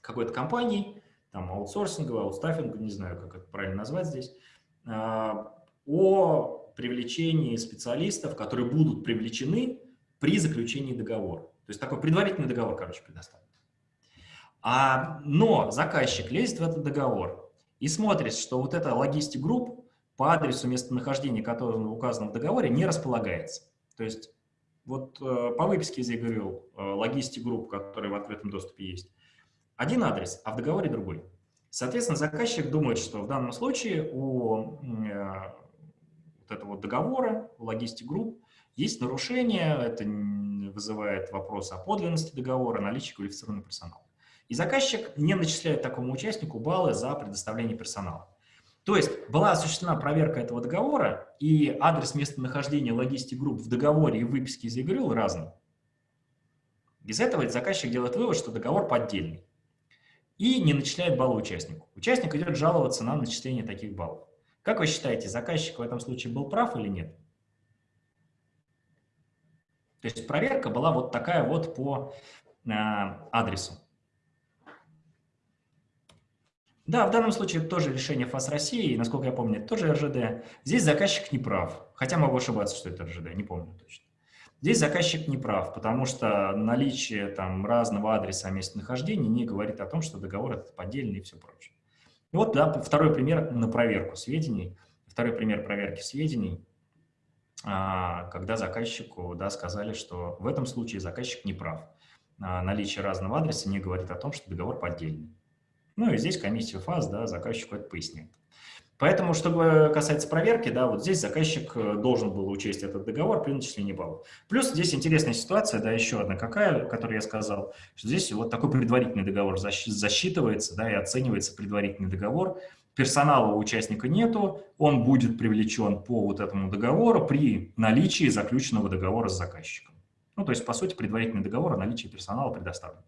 какой-то компанией, там, аутсорсинговой, аутстаффинговой, не знаю, как это правильно назвать здесь, о привлечении специалистов, которые будут привлечены при заключении договора. То есть такой предварительный договор, короче, предоставлен. А, но заказчик лезет в этот договор и смотрит, что вот эта логистик групп по адресу местонахождения, который указан в договоре, не располагается. То есть вот э, по выписке из ЕГРЮ э, логистик групп, которые в открытом доступе есть, один адрес, а в договоре другой. Соответственно, заказчик думает, что в данном случае у э, вот этого договора, у логистик групп, есть нарушение, это вызывает вопрос о подлинности договора, наличии квалифицированного персонала. И заказчик не начисляет такому участнику баллы за предоставление персонала. То есть была осуществлена проверка этого договора, и адрес местонахождения логистик групп в договоре и выписке из ЕГРЮЛ разный. Из этого заказчик делает вывод, что договор поддельный. И не начисляет баллы участнику. Участник идет жаловаться на начисление таких баллов. Как вы считаете, заказчик в этом случае был прав или нет? То есть проверка была вот такая вот по э, адресу. Да, в данном случае тоже решение ФАС России, насколько я помню, тоже РЖД. Здесь заказчик не прав, хотя могу ошибаться, что это РЖД, не помню точно. Здесь заказчик не прав, потому что наличие там разного адреса местонахождения не говорит о том, что договор этот поддельный и все прочее. И вот да, второй пример на проверку сведений, второй пример проверки сведений – когда заказчику да, сказали, что в этом случае заказчик не прав. А, наличие разного адреса не говорит о том, что договор поддельный. Ну и здесь комиссия ФАС да, заказчику это поясняет. Поэтому, что касается проверки, да, вот здесь заказчик э, должен был учесть этот договор при начислении баллов. Плюс здесь интересная ситуация, да, еще одна какая, которую я сказал, что здесь вот такой предварительный договор засчитывается, да, и оценивается предварительный договор, персонала у участника нету, он будет привлечен по вот этому договору при наличии заключенного договора с заказчиком. Ну, то есть, по сути, предварительный договор о наличии персонала предоставлен.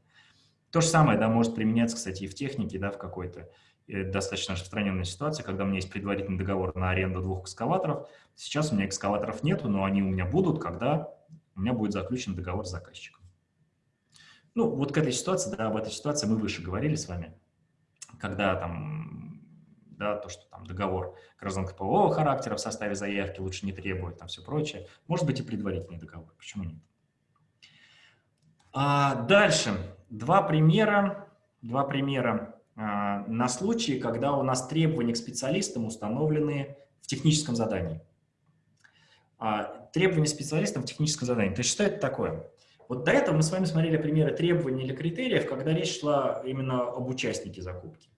То же самое, да, может применяться, кстати, и в технике, да, в какой-то э, достаточно распространенной ситуации, когда у меня есть предварительный договор на аренду двух экскаваторов. Сейчас у меня экскаваторов нету, но они у меня будут, когда у меня будет заключен договор с заказчиком. Ну, вот к этой ситуации, да, об этой ситуации мы выше говорили с вами, когда там да, то, что там договор гражданско-правового характера в составе заявки лучше не требует, там все прочее. Может быть и предварительный договор, почему нет? А дальше, два примера, два примера а, на случай, когда у нас требования к специалистам установлены в техническом задании. А, требования специалистам в техническом задании. То есть что это такое? Вот до этого мы с вами смотрели примеры требований или критериев, когда речь шла именно об участнике закупки.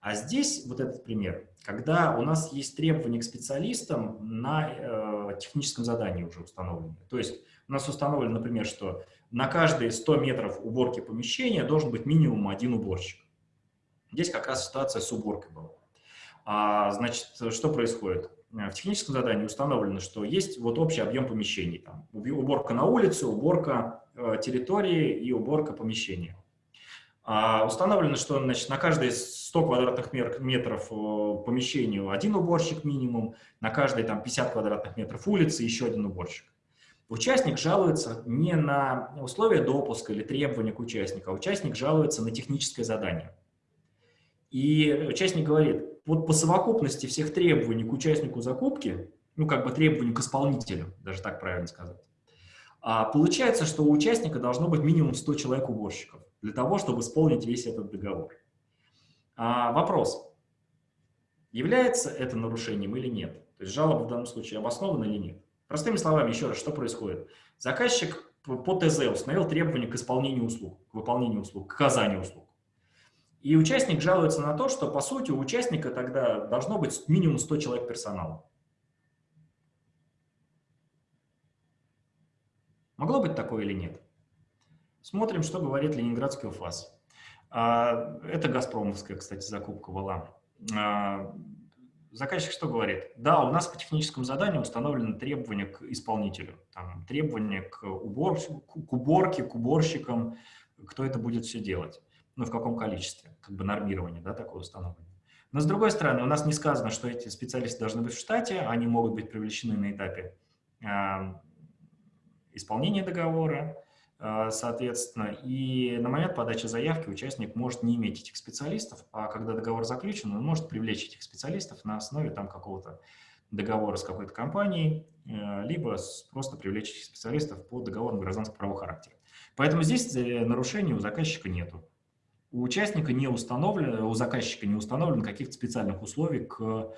А здесь вот этот пример, когда у нас есть требования к специалистам на э, техническом задании уже установлены. То есть у нас установлено, например, что на каждые 100 метров уборки помещения должен быть минимум один уборщик. Здесь как раз ситуация с уборкой была. А, значит, что происходит? В техническом задании установлено, что есть вот общий объем помещений. Там, уборка на улице, уборка э, территории и уборка помещения. А установлено, что значит, на каждые 100 квадратных метров э, помещению один уборщик минимум, на каждые там, 50 квадратных метров улицы еще один уборщик. Участник жалуется не на условия допуска или требования к участнику, а участник жалуется на техническое задание. И участник говорит, вот по совокупности всех требований к участнику закупки, ну как бы требований к исполнителю, даже так правильно сказать, а получается, что у участника должно быть минимум 100 человек уборщиков для того, чтобы исполнить весь этот договор. А, вопрос. Является это нарушением или нет? То есть жалоба в данном случае обоснована или нет? Простыми словами, еще раз, что происходит? Заказчик по ТЗ установил требования к исполнению услуг, к выполнению услуг, к оказанию услуг. И участник жалуется на то, что, по сути, у участника тогда должно быть минимум 100 человек персонала. Могло быть такое или нет? Смотрим, что говорит Ленинградский УФАС. А, это «Газпромовская», кстати, закупка была. А, заказчик что говорит? Да, у нас по техническому заданию установлены требования к исполнителю, там, требования к, убор, к уборке, к уборщикам, кто это будет все делать, ну, в каком количестве, как бы нормирование, да, такое установлено. Но, с другой стороны, у нас не сказано, что эти специалисты должны быть в штате, они могут быть привлечены на этапе э, исполнения договора, соответственно, и на момент подачи заявки участник может не иметь этих специалистов, а когда договор заключен, он может привлечь этих специалистов на основе там какого-то договора с какой-то компанией, э, либо просто привлечь этих специалистов по договору гражданского правового характера. Поэтому здесь э, нарушений у заказчика нету. У участника не установлено, у заказчика не установлено каких-то специальных условий к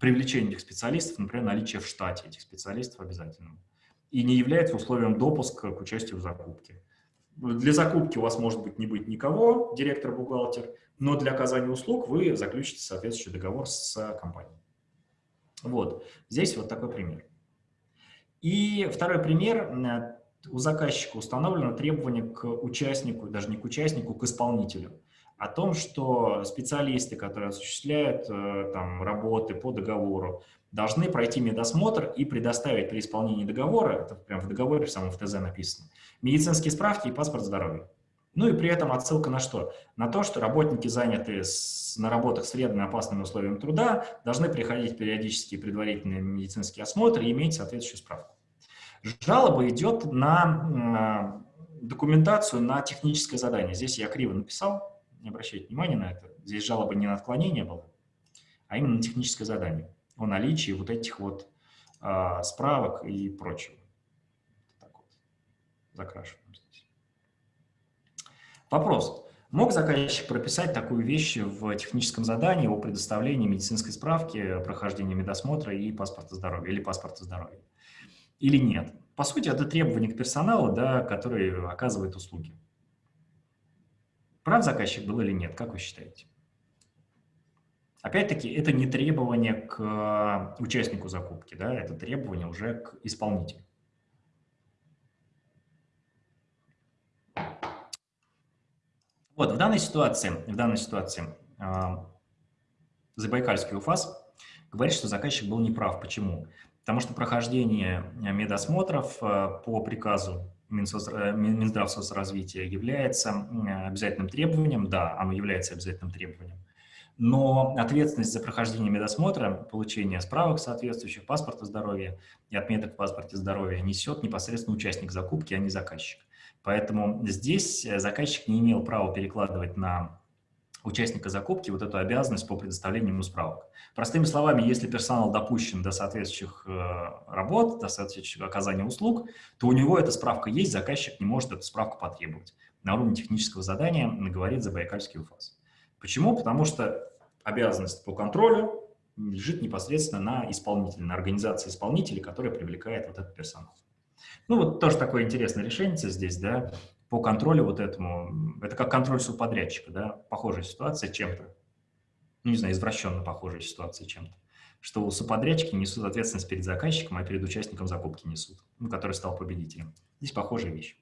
привлечению этих специалистов, например, наличие в штате этих специалистов обязательно. И не является условием допуска к участию в закупке. Для закупки у вас может быть не быть никого, директор-бухгалтер, но для оказания услуг вы заключите соответствующий договор с компанией. Вот, здесь вот такой пример. И второй пример у заказчика установлено требование к участнику, даже не к участнику, к исполнителю, о том, что специалисты, которые осуществляют э, там, работы по договору, должны пройти медосмотр и предоставить при исполнении договора, это прямо в договоре, в самом в ТЗ написано, медицинские справки и паспорт здоровья. Ну и при этом отсылка на что? На то, что работники, занятые с, на работах с вредными опасными условиями труда, должны приходить периодически предварительные медицинские осмотры и иметь соответствующую справку. Жалоба идет на документацию на техническое задание. Здесь я криво написал, не обращайте внимания на это. Здесь жалоба не на отклонение было, а именно на техническое задание о наличии вот этих вот а, справок и прочего. Так вот, закрашиваем здесь. Вопрос. Мог заказчик прописать такую вещь в техническом задании о предоставлении медицинской справки, прохождении медосмотра и паспорта здоровья или паспорта здоровья? или нет. По сути, это требование к персоналу, да, который оказывает услуги. Прав заказчик был или нет, как вы считаете? Опять-таки, это не требование к э, участнику закупки, да, это требование уже к исполнителю. Вот, в данной ситуации, в данной ситуации э, Забайкальский УФАС говорит, что заказчик был неправ. Почему? Потому что прохождение э, медосмотров э, по приказу э, Минздрав соцразвития является обязательным требованием, да, оно является обязательным требованием, но ответственность за прохождение медосмотра, получение справок соответствующих, паспорта здоровья и отметок в паспорте здоровья несет непосредственно участник закупки, а не заказчик. Поэтому здесь заказчик не имел права перекладывать на участника закупки вот эту обязанность по предоставлению ему справок. Простыми словами, если персонал допущен до соответствующих э, работ, до соответствующего оказания услуг, то у него эта справка есть, заказчик не может эту справку потребовать. На уровне технического задания говорит Забайкальский УФАС. Почему? Потому что обязанность по контролю лежит непосредственно на исполнителе, на организации исполнителей, которая привлекает вот этот персонал. Ну вот тоже такое интересное решение здесь, да, по контролю вот этому, это как контроль субподрядчика, да, похожая ситуация чем-то, ну, не знаю, извращенно похожая ситуация чем-то, что субподрядчики несут ответственность перед заказчиком, а перед участником закупки несут, ну, который стал победителем. Здесь похожая вещь.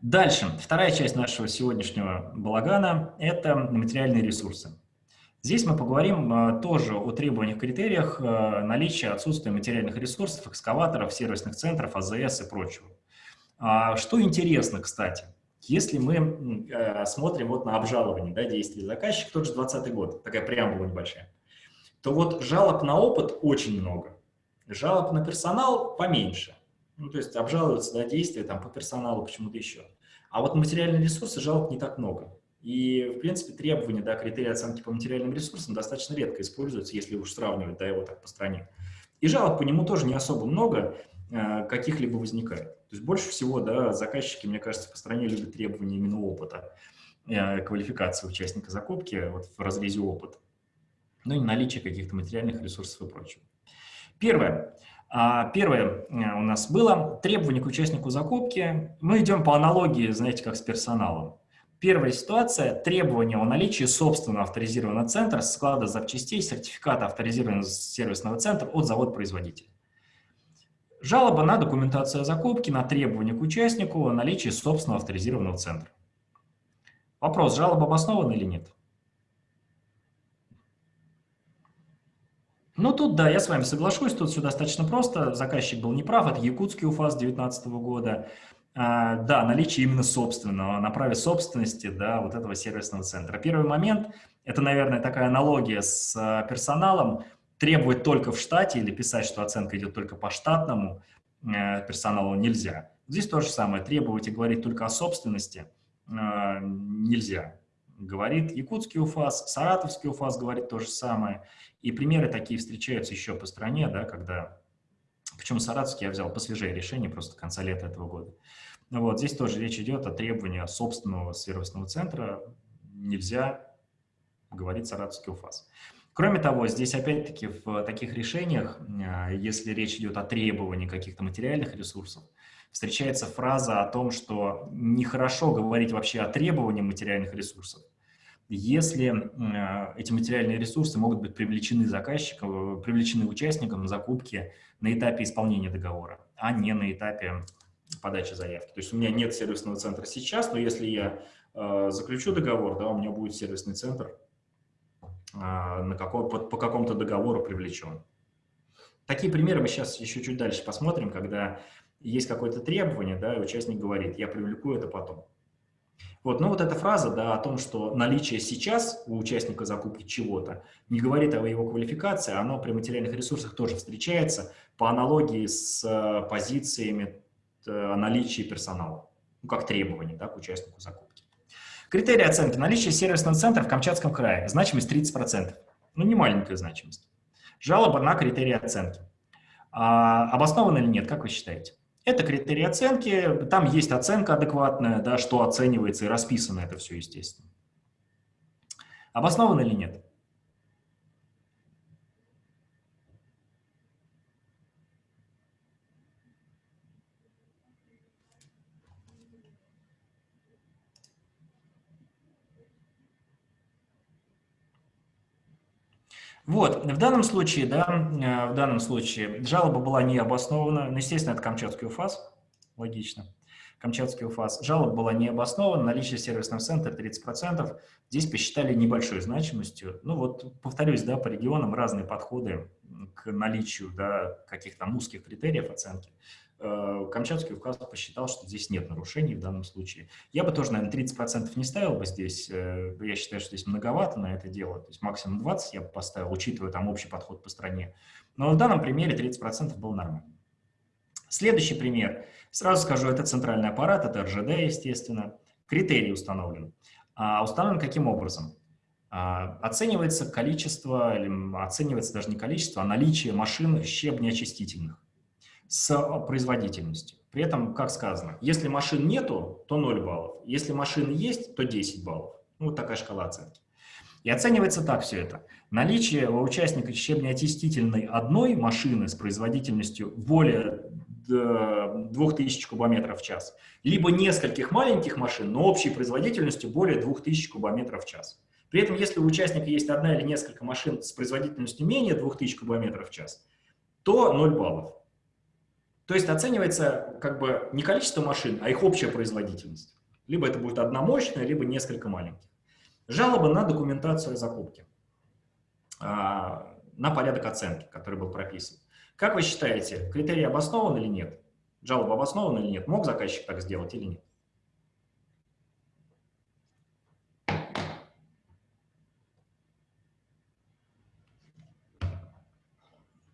Дальше, вторая часть нашего сегодняшнего балагана – это материальные ресурсы. Здесь мы поговорим э, тоже о требованиях, критериях э, наличия, отсутствия материальных ресурсов, экскаваторов, сервисных центров, АЗС и прочего. А, что интересно, кстати, если мы э, смотрим вот на обжалование да, действий заказчика, тот же 2020 год, такая преамбула небольшая, то вот жалоб на опыт очень много, жалоб на персонал поменьше. Ну, то есть обжалуются да, действия там, по персоналу, почему-то еще. А вот материальные ресурсы жалоб не так много. И, в принципе, требования, да, критерии оценки по материальным ресурсам достаточно редко используются, если уж сравнивать да, его так по стране. И жалоб по нему тоже не особо много, Э, каких-либо возникает. То есть больше всего да, заказчики, мне кажется, по стране любят требования именно опыта, э, квалификации участника закупки вот в разрезе опыта, ну и наличие каких-то материальных ресурсов и прочего. Первое. А, первое у нас было требование к участнику закупки. Мы идем по аналогии, знаете, как с персоналом. Первая ситуация – требование о наличии собственного авторизированного центра, склада запчастей, сертификата авторизированного сервисного центра от завода-производителя. Жалоба на документацию о закупке, на требование к участнику о собственного авторизированного центра. Вопрос, жалоба обоснована или нет? Ну, тут, да, я с вами соглашусь, тут все достаточно просто. Заказчик был неправ, это якутский УФАС 2019 года. А, да, наличие именно собственного, на праве собственности, да, вот этого сервисного центра. Первый момент, это, наверное, такая аналогия с а, персоналом, требовать только в штате или писать, что оценка идет только по штатному э, персоналу нельзя. Здесь то же самое, требовать и говорить только о собственности э, нельзя. Говорит якутский УФАС, саратовский УФАС говорит то же самое. И примеры такие встречаются еще по стране, да, когда... Почему саратовский я взял посвежее решение, просто конца лета этого года. Ну вот, здесь тоже речь идет о требовании собственного сервисного центра. Нельзя говорить саратовский УФАС. Кроме того, здесь опять-таки в таких решениях, а, если речь идет о требовании каких-то материальных ресурсов, встречается фраза о том, что нехорошо говорить вообще о требовании материальных ресурсов, если а, эти материальные ресурсы могут быть привлечены заказчиком, привлечены участником закупки на этапе исполнения договора, а не на этапе подачи заявки. То есть у меня нет сервисного центра сейчас, но если я э, заключу договор, да, у меня будет сервисный центр а, на какой, по, по какому-то договору привлечен. Такие примеры мы сейчас еще чуть дальше посмотрим, когда есть какое-то требование, да, и участник говорит, я привлеку это потом. Вот, ну вот эта фраза, да, о том, что наличие сейчас у участника закупки чего-то не говорит о его квалификации, оно при материальных ресурсах тоже встречается по аналогии с э, позициями э, о наличии персонала, ну, как требование, да, к участнику закупки. Критерии оценки. Наличие сервисного центра в Камчатском крае. Значимость 30%. Ну, не маленькая значимость. Жалоба на критерии оценки. А, обосновано или нет, как вы считаете? Это критерии оценки, там есть оценка адекватная, да, что оценивается и расписано это все, естественно. Обосновано или нет? Вот, в данном случае, да, э, в данном случае жалоба была не обоснована, ну, естественно, это Камчатский УФАС, логично. Камчатский УФАС. Жалоба была не обоснована, наличие сервисного центра 30%. Здесь посчитали небольшой значимостью. Ну вот, повторюсь, да, по регионам разные подходы к наличию да, каких-то узких критериев оценки. Э, Камчатский указ посчитал, что здесь нет нарушений в данном случае. Я бы тоже, наверное, 30% не ставил бы здесь. Э, я считаю, что здесь многовато на это дело. То есть максимум 20 я бы поставил, учитывая там общий подход по стране. Но в данном примере 30% было нормально. Следующий пример. Сразу скажу, это центральный аппарат, это РЖД, естественно. Критерий установлен. А установлен каким образом? А, оценивается количество, или оценивается даже не количество, а наличие машин щебнеочистительных с производительностью. При этом, как сказано, если машин нету, то 0 баллов. Если машин есть, то 10 баллов. Ну, вот такая шкала оценки. И оценивается так все это. Наличие у участника щебнеочистительной одной машины с производительностью более 2000 кубометров в час, либо нескольких маленьких машин, но общей производительностью более 2000 кубометров в час. При этом, если у участника есть одна или несколько машин с производительностью менее 2000 кубометров в час, то 0 баллов. То есть оценивается как бы не количество машин, а их общая производительность. Либо это будет одна мощная, либо несколько маленьких. Жалоба на документацию о закупке, а, на порядок оценки, который был прописан. Как вы считаете, критерий обоснован или нет? Жалоба обоснована или нет? Мог заказчик так сделать или нет?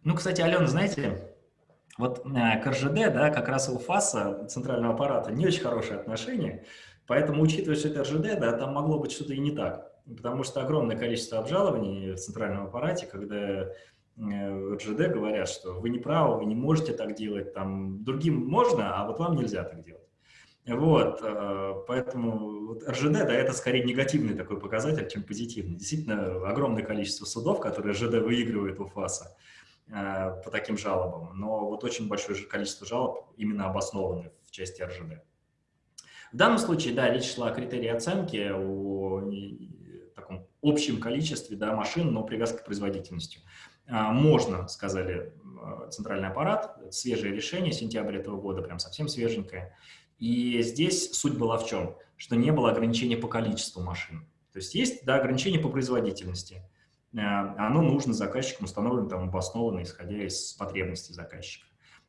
Ну, кстати, Алена, знаете, вот э, к РЖД, да, как раз у ФАСа, центрального аппарата, не очень хорошие отношения, поэтому, учитывая, что это РЖД, да, там могло быть что-то и не так, потому что огромное количество обжалований в центральном аппарате, когда э, в РЖД говорят, что вы не правы, вы не можете так делать, там, другим можно, а вот вам нельзя так делать. Вот, э, поэтому вот РЖД, да, это скорее негативный такой показатель, чем позитивный. Действительно, огромное количество судов, которые РЖД выигрывает у ФАСа, э, по таким жалобам, но вот очень большое количество жалоб именно обоснованы в части РЖД. В данном случае, да, речь шла о критерии оценки, о таком общем количестве да, машин, но привязка к производительности. А, можно, сказали э, центральный аппарат, свежее решение, сентябрь этого года, прям совсем свеженькое. И здесь суть была в чем? Что не было ограничения по количеству машин. То есть есть да, ограничение по производительности. Э, оно нужно заказчикам, установлено там обоснованно, исходя из потребностей заказчика.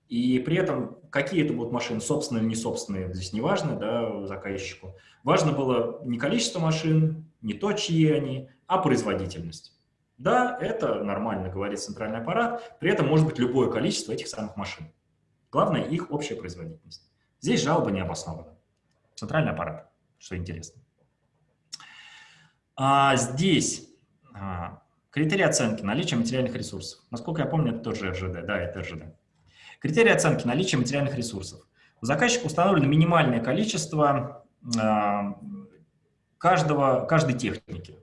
И при этом какие это будут машины, собственные или не собственные, здесь не важно да, заказчику. Важно было не количество машин, не то, чьи они, а производительность. Да, это нормально, говорит центральный аппарат, при этом может быть любое количество этих самых машин. Главное их общая производительность. Здесь жалоба не обоснована. Центральный аппарат, что интересно. А здесь а, критерии оценки наличия материальных ресурсов. Насколько я помню, это тоже РЖД. Да, это РЖД. Критерии оценки наличия материальных ресурсов. У заказчика установлено минимальное количество а, каждого, каждой техники.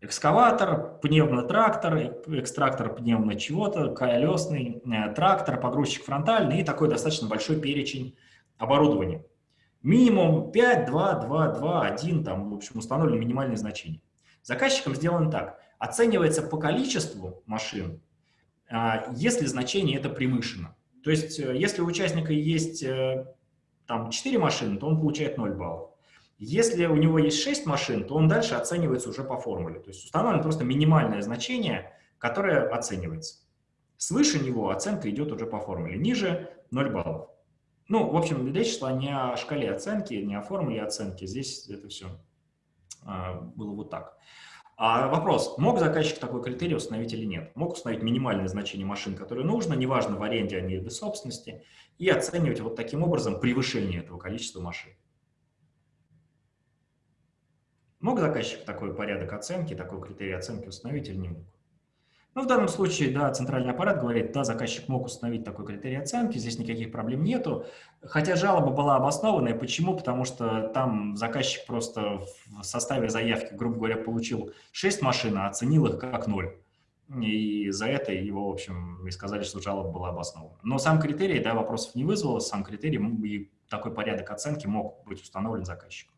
Экскаватор, пневмотрактор, экстрактор пневмо чего-то, колесный, э, трактор, погрузчик фронтальный и такой достаточно большой перечень оборудования. Минимум 5, 2, 2, 2, 1, там, в общем, установлены минимальные значения. Заказчиком сделано так. Оценивается по количеству машин, а, если значение это превышено. То есть, э, если у участника есть э, там 4 машины, то он получает 0 баллов. Если у него есть 6 машин, то он дальше оценивается уже по формуле. То есть установлено просто минимальное значение, которое оценивается. Свыше него оценка идет уже по формуле, ниже 0 баллов. Ну, в общем, речь шла не о шкале оценки, не о формуле оценки. Здесь это все а, было вот так. А вопрос, мог заказчик такой критерий установить или нет? Мог установить минимальное значение машин, которые нужно, неважно, в аренде они или собственности, и оценивать вот таким образом превышение этого количества машин. Мог заказчик такой порядок оценки, такой критерий оценки установить или не мог? Ну, в данном случае, да, центральный аппарат говорит, да, заказчик мог установить такой критерий оценки, здесь никаких проблем нету. Хотя жалоба была обоснованная. Почему? Потому что там заказчик просто в составе заявки, грубо говоря, получил 6 машин, а оценил их как 0. И за это его, в общем, и сказали, что жалоба была обоснована. Но сам критерий, да, вопросов не вызвало, сам критерий и такой порядок оценки мог быть установлен заказчиком.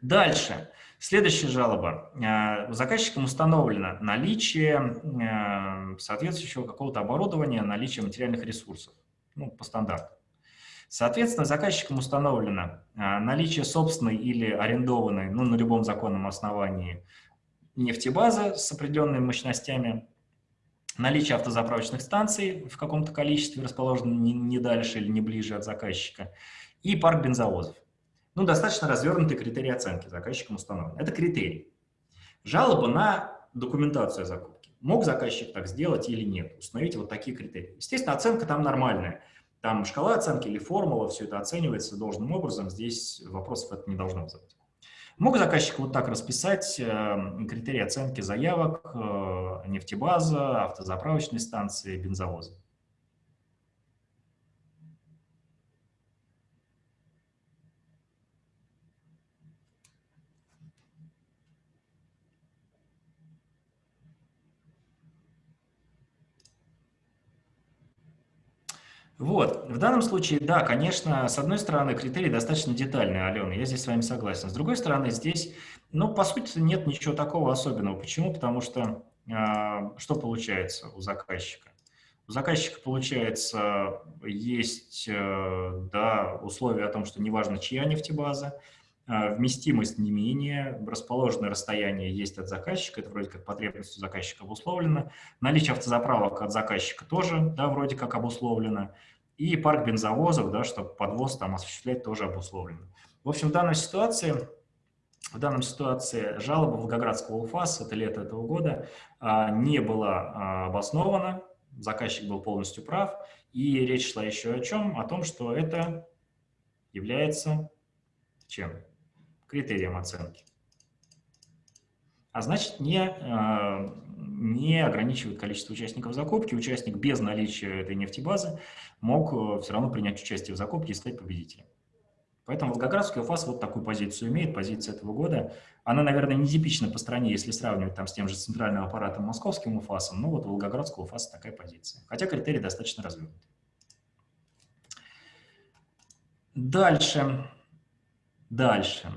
Дальше. Следующая жалоба. Э, заказчиком установлено наличие э, соответствующего какого-то оборудования, наличие материальных ресурсов, ну, по стандарту. Соответственно, заказчиком установлено э, наличие собственной или арендованной, ну, на любом законном основании, нефтебазы с определенными мощностями, наличие автозаправочных станций в каком-то количестве, расположенных не дальше или не ближе от заказчика, и парк бензовозов ну, достаточно развернутый критерий оценки заказчиком установлен. Это критерий. Жалоба на документацию о закупке. Мог заказчик так сделать или нет? Установите вот такие критерии. Естественно, оценка там нормальная. Там шкала оценки или формула, все это оценивается должным образом. Здесь вопросов это не должно вызывать. Мог заказчик вот так расписать э, критерии оценки заявок, э, нефтебаза, автозаправочной станции, бензовоза. Вот, в данном случае, да, конечно, с одной стороны, критерий достаточно детальный, Алена, я здесь с вами согласен. С другой стороны, здесь, ну, по сути, нет ничего такого особенного. Почему? Потому что э, что получается у заказчика? У заказчика, получается, есть, э, да, условия о том, что неважно, чья нефтебаза, вместимость не менее, расположенное расстояние есть от заказчика, это вроде как потребность заказчика обусловлено, наличие автозаправок от заказчика тоже, да, вроде как обусловлено, и парк бензовозов, да, чтобы подвоз там осуществлять тоже обусловлено. В общем, в данной ситуации, в данной ситуации жалоба Волгоградского УФАС, это лето этого года, а, не была а, обоснована, заказчик был полностью прав, и речь шла еще о чем? О том, что это является чем? Критерием оценки. А значит, не, а, не ограничивает количество участников закупки. Участник без наличия этой нефтебазы мог э, все равно принять участие в закупке и стать победителем. Поэтому Волгоградский УФАС вот такую позицию имеет, позиция этого года. Она, наверное, не типична по стране, если сравнивать там с тем же центральным аппаратом московским УФАСом, но вот у Волгоградского УФАСа такая позиция. Хотя критерий достаточно развернут. Дальше. Дальше.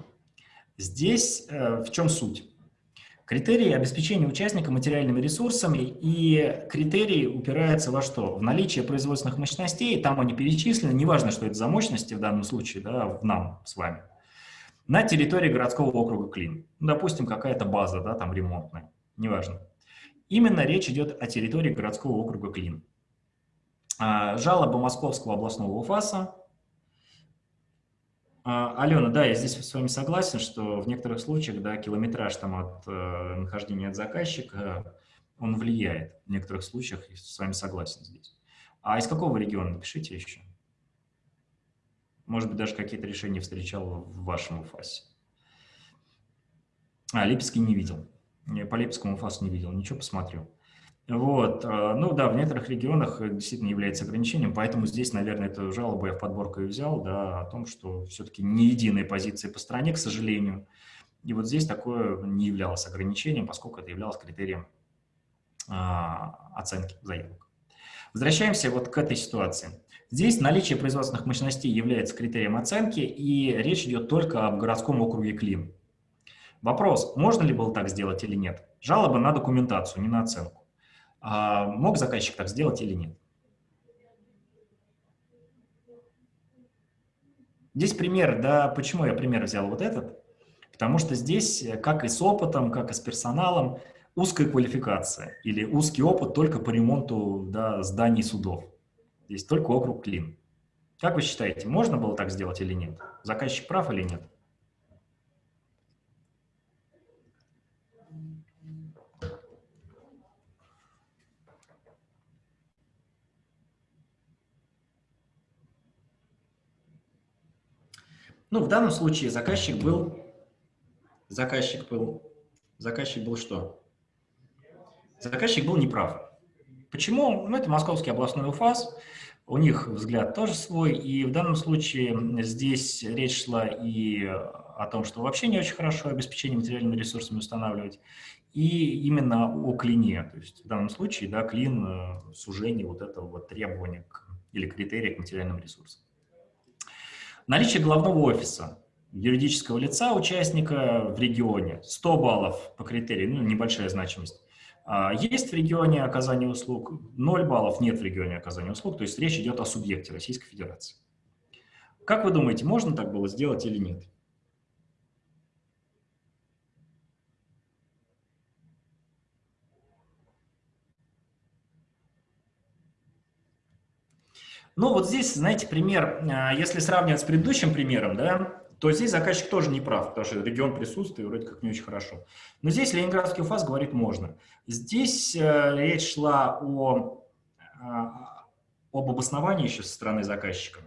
Здесь э, в чем суть? Критерии обеспечения участника материальными ресурсами и критерии упираются во что? В наличие производственных мощностей, там они перечислены, неважно, что это за мощности в данном случае, да, в нам с вами, на территории городского округа Клин. Ну, допустим, какая-то база, да, там ремонтная, неважно. Именно речь идет о территории городского округа Клин. А, жалоба Московского областного УФАСа Алена, да, я здесь с вами согласен, что в некоторых случаях, да, километраж там от э, нахождения от заказчика, он влияет. В некоторых случаях я с вами согласен здесь. А из какого региона? Напишите еще. Может быть, даже какие-то решения встречал в вашем УФАСе. А, Липецкий не видел. Я по Липецкому УФАСу не видел. Ничего, посмотрю. Вот, э, ну да, в некоторых регионах действительно является ограничением, поэтому здесь, наверное, эту жалобу я в подборку и взял, да, о том, что все-таки не единые позиции по стране, к сожалению. И вот здесь такое не являлось ограничением, поскольку это являлось критерием а, оценки заявок. Возвращаемся вот к этой ситуации. Здесь наличие производственных мощностей является критерием оценки, и речь идет только об городском округе Клин. Вопрос, можно ли было так сделать или нет? Жалоба на документацию, не на оценку. А мог заказчик так сделать или нет? Здесь пример, да, почему я пример взял вот этот? Потому что здесь, как и с опытом, как и с персоналом, узкая квалификация или узкий опыт только по ремонту да, зданий судов. Здесь только округ Клин. Как вы считаете, можно было так сделать или нет? Заказчик прав или нет? Ну, в данном случае заказчик был, заказчик был, заказчик был что? Заказчик был неправ. Почему? Ну, это Московский областной УФАС, у них взгляд тоже свой, и в данном случае здесь речь шла и о том, что вообще не очень хорошо обеспечение материальными ресурсами устанавливать, и именно о клине, то есть в данном случае, да, клин, э, сужение вот этого вот требования к, или критерия к материальным ресурсам. Наличие главного офиса юридического лица участника в регионе 100 баллов по критерию, ну, небольшая значимость. А, есть в регионе оказание услуг, 0 баллов нет в регионе оказания услуг, то есть речь идет о субъекте Российской Федерации. Как вы думаете, можно так было сделать или нет? Ну, вот здесь, знаете, пример, а, если сравнивать с предыдущим примером, да, то здесь заказчик тоже не прав, потому что регион присутствует вроде как не очень хорошо. Но здесь Ленинградский УФАС говорит можно. Здесь э, речь шла о, а, об обосновании еще со стороны заказчика.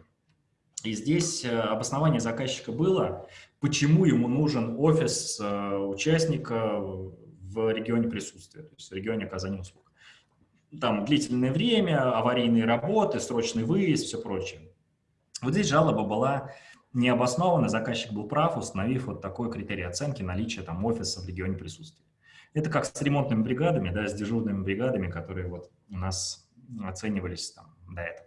И здесь э, обоснование заказчика было, почему ему нужен офис э, участника в регионе присутствия, то есть в регионе оказания услуг там длительное время, аварийные работы, срочный выезд, все прочее. Вот здесь жалоба была необоснована, заказчик был прав, установив вот такой критерий оценки наличия там офиса в регионе присутствия. Это как с ремонтными бригадами, да, с дежурными бригадами, которые вот у нас оценивались там до этого.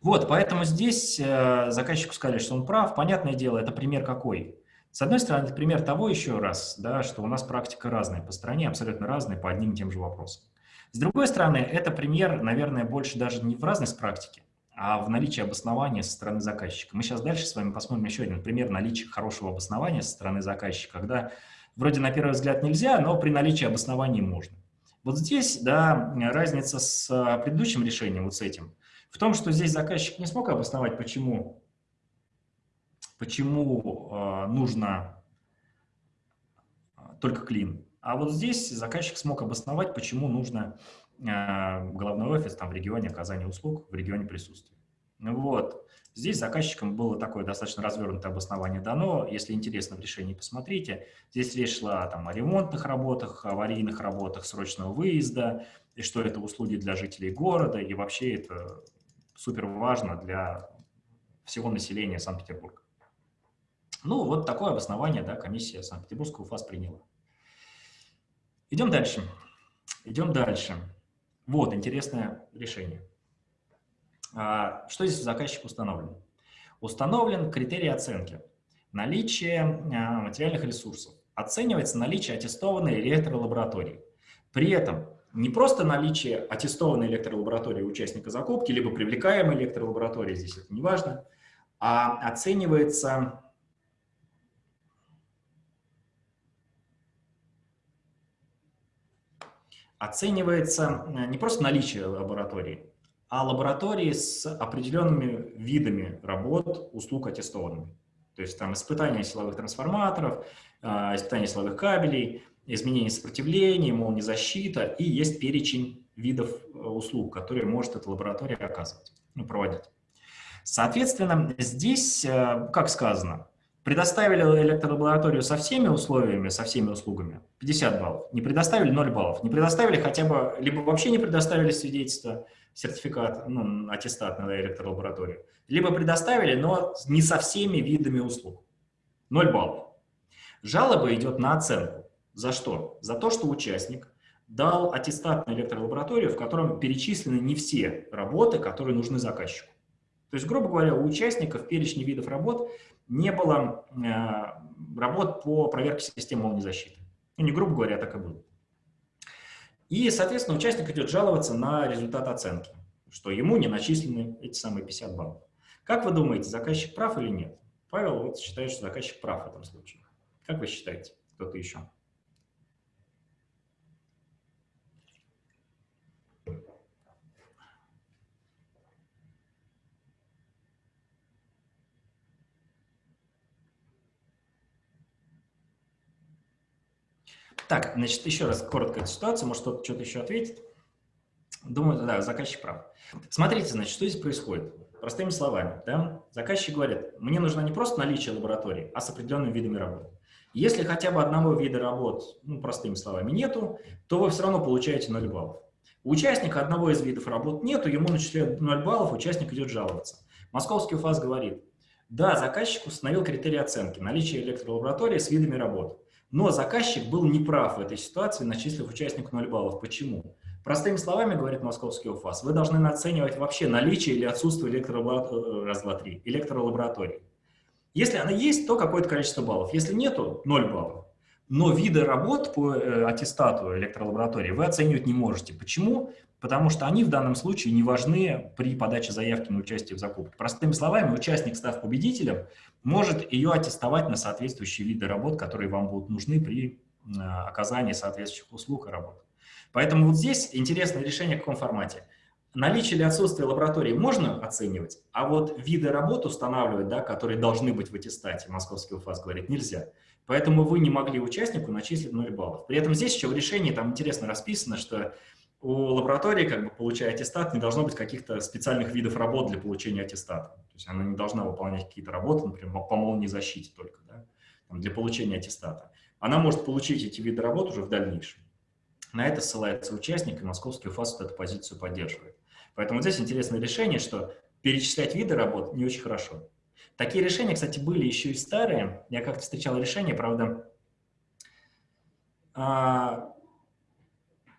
Вот, поэтому здесь э, заказчику сказали, что он прав. Понятное дело, это пример какой? С одной стороны, это пример того еще раз, да, что у нас практика разная по стране, абсолютно разная по одним и тем же вопросам. С другой стороны, это пример, наверное, больше даже не в разность практики, а в наличии обоснования со стороны заказчика. Мы сейчас дальше с вами посмотрим еще один пример наличия хорошего обоснования со стороны заказчика, когда вроде на первый взгляд нельзя, но при наличии обоснований можно. Вот здесь, да, разница с а, предыдущим решением, вот с этим, в том, что здесь заказчик не смог обосновать, почему, почему э, нужно только клин. А вот здесь заказчик смог обосновать, почему нужно э, головной офис там, в регионе оказания услуг, в регионе присутствия. Вот. Здесь заказчикам было такое достаточно развернутое обоснование дано. Если интересно в решении, посмотрите. Здесь речь шла там, о ремонтных работах, аварийных работах срочного выезда, и что это услуги для жителей города, и вообще это супер важно для всего населения Санкт-Петербурга. Ну, вот такое обоснование да, комиссия Санкт-Петербургского ФАС приняла. Идем дальше. Идем дальше. Вот, интересное решение. А, что здесь заказчик установлен? Установлен критерий оценки. Наличие а, материальных ресурсов. Оценивается наличие аттестованной электролаборатории. При этом не просто наличие аттестованной электролаборатории участника закупки, либо привлекаемой электролаборатории, здесь это не важно, а оценивается оценивается э, не просто наличие лаборатории, а лаборатории с определенными видами работ, услуг аттестованными. То есть там испытания силовых трансформаторов, э, испытания силовых кабелей, изменение сопротивления, молния защита, и есть перечень видов э, услуг, которые может эта лаборатория оказывать, ну, проводить. Соответственно, здесь, как сказано, Предоставили электролабораторию со всеми условиями, со всеми услугами, 50 баллов. Не предоставили 0 баллов. Не предоставили хотя бы, либо вообще не предоставили свидетельство, сертификат, ну, аттестат на электролабораторию, либо предоставили, но не со всеми видами услуг. 0 баллов. Жалоба идет на оценку. За что? За то, что участник дал аттестат на электролабораторию, в котором перечислены не все работы, которые нужны заказчику. То есть, грубо говоря, у участника в перечне видов работ не было э, работ по проверке системы молнии защиты. Ну, не грубо говоря, так и было. И, соответственно, участник идет жаловаться на результат оценки, что ему не начислены эти самые 50 баллов. Как вы думаете, заказчик прав или нет? Павел вот считает, что заказчик прав в этом случае. Как вы считаете? Кто-то еще? Так, значит, еще раз коротко эту ситуацию, может кто-то что-то еще ответит. Думаю, да, заказчик прав. Смотрите, значит, что здесь происходит. Простыми словами, да, заказчик говорит, мне нужно не просто наличие лаборатории, а с определенными видами работ. Если хотя бы одного вида работ, ну, простыми словами, нету, то вы все равно получаете 0 баллов. У участника одного из видов работ нету, ему начисляют 0 баллов, участник идет жаловаться. Московский УФАС говорит, да, заказчик установил критерии оценки, наличие электролаборатории с видами работ. Но заказчик был неправ в этой ситуации, начислив участнику 0 баллов. Почему? Простыми словами, говорит московский УФАС, вы должны оценивать вообще наличие или отсутствие электролаборатории, электролаборатории. Если она есть, то какое-то количество баллов. Если нету, 0 баллов. Но виды работ по э, аттестату электролаборатории вы оценивать не можете. Почему? Потому что они в данном случае не важны при подаче заявки на участие в закупке. Простыми словами, участник, став победителем, может ее аттестовать на соответствующие виды работ, которые вам будут нужны при оказании соответствующих услуг и работ. Поэтому вот здесь интересное решение в каком формате. Наличие или отсутствие лаборатории можно оценивать, а вот виды работ устанавливать, да, которые должны быть в аттестате, московский УФАС говорит, нельзя. Поэтому вы не могли участнику начислить 0 баллов. При этом здесь еще в решении там интересно расписано, что у лаборатории, как бы, получая аттестат, не должно быть каких-то специальных видов работ для получения аттестата. То есть она не должна выполнять какие-то работы, например, по молнии защите только, да, там, для получения аттестата. Она может получить эти виды работ уже в дальнейшем. На это ссылается участник, и московский УФАС вот эту позицию поддерживает. Поэтому здесь интересное решение, что перечислять виды работ не очень хорошо. Такие решения, кстати, были еще и старые. Я как-то встречал решение, правда, а,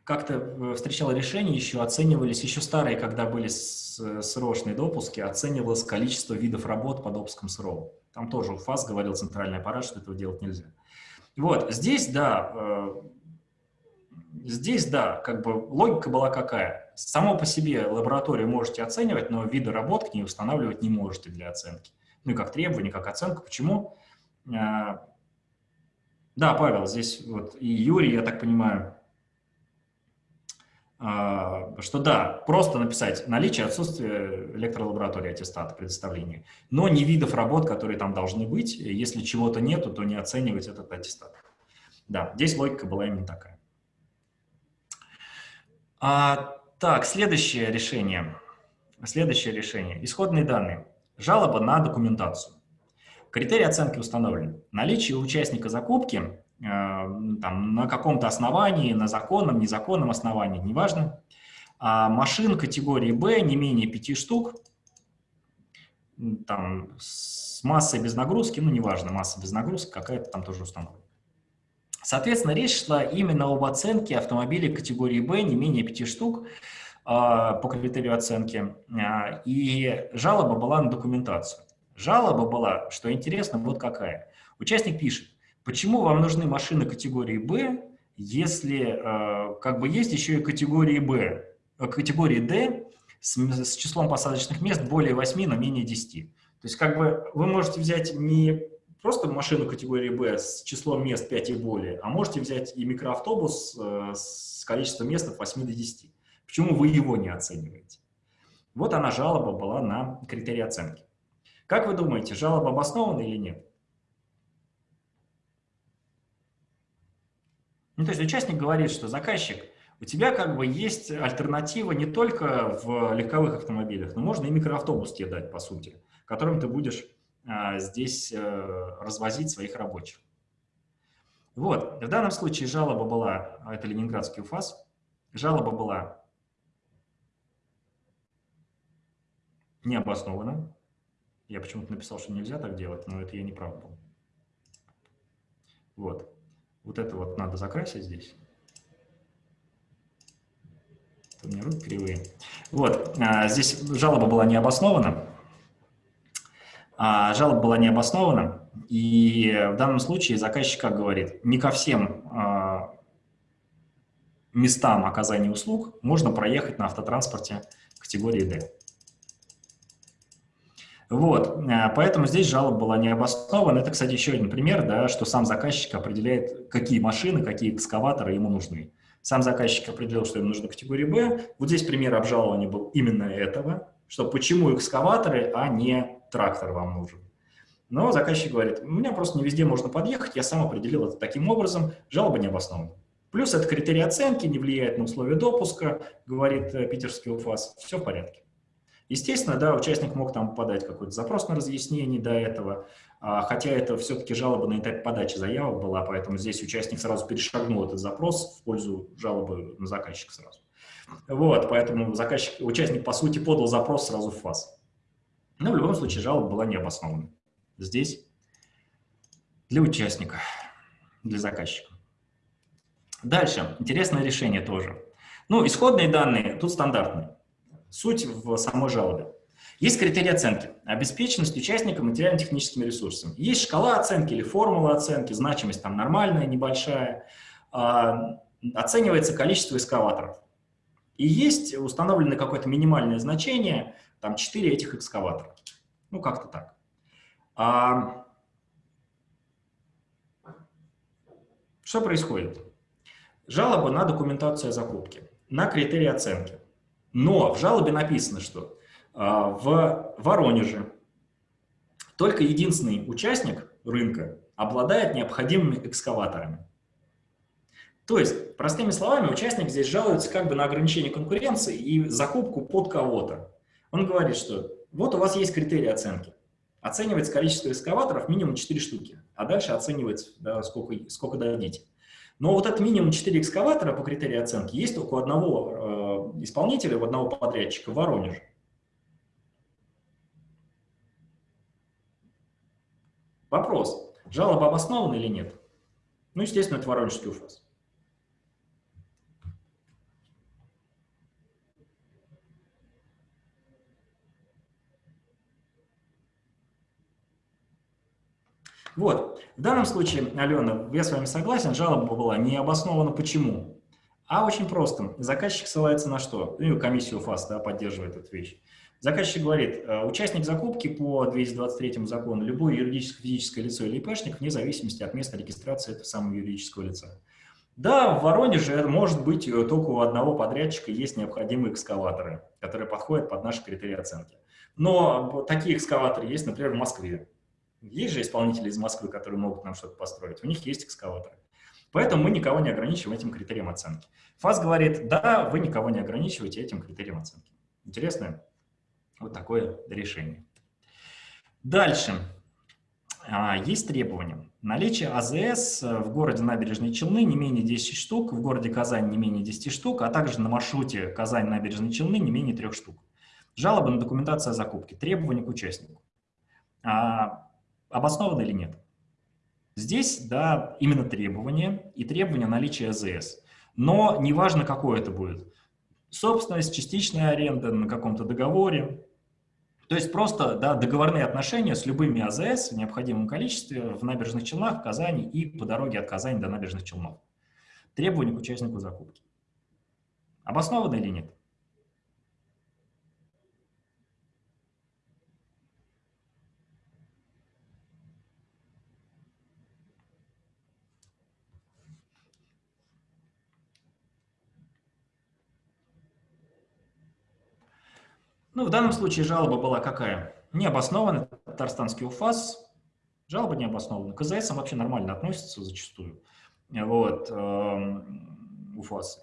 как-то э, встречал решения еще, оценивались еще старые, когда были срочные допуски, оценивалось количество видов работ по допускам СРО. Там тоже ФАС говорил центральный аппарат, что этого делать нельзя. Вот, здесь, да, э, здесь, да, как бы логика была какая. Само по себе лабораторию можете оценивать, но виды работ к ней устанавливать не можете для оценки. Ну и как требование, как оценку. Почему? Э, да, Павел, здесь вот и Юрий, я так понимаю, а, что да, просто написать наличие, отсутствие электролаборатории аттестата предоставления, но не видов работ, которые там должны быть. Если чего-то нету, то не оценивать этот аттестат. Да, здесь логика была именно такая. А, так, следующее решение. Следующее решение. Исходные данные. Жалоба на документацию. Критерии оценки установлены. Наличие участника закупки Э, там, на каком-то основании, на законном, незаконном основании, неважно. А машин категории Б не менее 5 штук, там с массой без нагрузки, ну, неважно, масса без нагрузки какая-то там тоже установлена. Соответственно, речь шла именно об оценке автомобилей категории «Б», не менее пяти штук, по критерию оценки, а, и жалоба была на документацию. Жалоба была, что интересно, вот какая. Участник пишет, почему вам нужны машины категории «Б», если а, как бы есть еще и категории «Б», категории «Д» с, с числом посадочных мест более 8, но менее 10. То есть как бы вы можете взять не просто машину категории «Б» с числом мест 5 и более, а можете взять и микроавтобус э, с количеством мест от 8 до 10. Почему вы его не оцениваете? Вот она, жалоба была на критерий оценки. Как вы думаете, жалоба обоснована или нет? Ну, то есть участник говорит, что заказчик, у тебя как бы есть альтернатива не только в легковых автомобилях, но можно и микроавтобус тебе дать, по сути, которым ты будешь а, здесь а, развозить своих рабочих. Вот, в данном случае жалоба была, а, это Ленинградский УФАС, жалоба была необоснованна. Я почему-то написал, что нельзя так делать, но это я не прав был. Вот. Вот это вот надо закрасить здесь. У меня руки кривые. Вот. Здесь жалоба была необоснована. А, жалоба была не обоснована, и в данном случае заказчик как говорит, не ко всем а, местам оказания услуг можно проехать на автотранспорте категории D. Вот, а, поэтому здесь жалоба была не обоснована. Это, кстати, еще один пример, да, что сам заказчик определяет, какие машины, какие экскаваторы ему нужны. Сам заказчик определил, что ему нужна категория Б. Вот здесь пример обжалования был именно этого, что почему экскаваторы, а не трактор вам нужен. Но заказчик говорит, у меня просто не везде можно подъехать, я сам определил это таким образом, жалоба не обоснована. Плюс это критерий оценки, не влияет на условия допуска, говорит э, питерский УФАС, все в порядке. Естественно, да, участник мог там подать какой-то запрос на разъяснение до этого, а, хотя это все-таки жалоба на этапе подачи заявок была, поэтому здесь участник сразу перешагнул этот запрос в пользу жалобы на заказчика сразу. Вот, поэтому заказчик, участник, по сути, подал запрос сразу в ФАС. Но в любом случае жалоба была необоснована. Здесь для участника, для заказчика. Дальше, интересное решение тоже. Ну, исходные данные тут стандартные. Суть в самой жалобе. Есть критерии оценки. Обеспеченность участника материально-техническими ресурсами. Есть шкала оценки или формула оценки, значимость там нормальная, небольшая. А, оценивается количество экскаваторов. И есть установлено какое-то минимальное значение, там 4 этих экскаватора. Ну, как-то так. А... Что происходит? Жалоба на документацию о закупке, на критерии оценки. Но в жалобе написано, что а, в Воронеже только единственный участник рынка обладает необходимыми экскаваторами. То есть, простыми словами, участник здесь жалуется как бы на ограничение конкуренции и закупку под кого-то. Он говорит, что вот у вас есть критерии оценки. Оценивается количество экскаваторов минимум 4 штуки, а дальше оценивается, да, сколько, сколько дадите. Но вот это минимум 4 экскаватора по критерии оценки есть только у одного э, исполнителя, у одного подрядчика в Воронеже. Вопрос, жалоба обоснована или нет? Ну, естественно, это Воронежский УФАС. Вот, в данном случае, Алена, я с вами согласен, жалоба была не обоснована почему, а очень просто. Заказчик ссылается на что? Ну, комиссию ФАС да, поддерживает эту вещь. Заказчик говорит, э, участник закупки по 223 закону, любое юридическое, физическое лицо или ИПшник, вне зависимости от места регистрации этого самого юридического лица. Да, в Воронеже может быть э, только у одного подрядчика есть необходимые экскаваторы, которые подходят под наши критерии оценки. Но такие экскаваторы есть, например, в Москве. Есть же исполнители из Москвы, которые могут нам что-то построить. У них есть экскаваторы. Поэтому мы никого не ограничиваем этим критерием оценки. ФАС говорит, да, вы никого не ограничиваете этим критерием оценки. Интересное вот такое решение. Дальше. А, есть требования. Наличие АЗС в городе Набережные Челны не менее 10 штук, в городе Казань не менее 10 штук, а также на маршруте Казань-Набережные Челны не менее 3 штук. Жалобы на документацию о закупке. Требования к участнику. А, обосновано или нет? Здесь, да, именно требование и требование наличия АЗС. Но неважно, какое это будет. Собственность, частичная аренда на каком-то договоре. То есть просто да, договорные отношения с любыми АЗС в необходимом количестве в набережных Челнах, в Казани и по дороге от Казани до набережных Челнов. Требования к участнику закупки. Обосновано или нет? Ну, в данном случае жалоба была какая? Необоснованная, татарстанский УФАС, жалоба необоснованная. К КЗС вообще нормально относятся зачастую, вот, эм, УФАСы.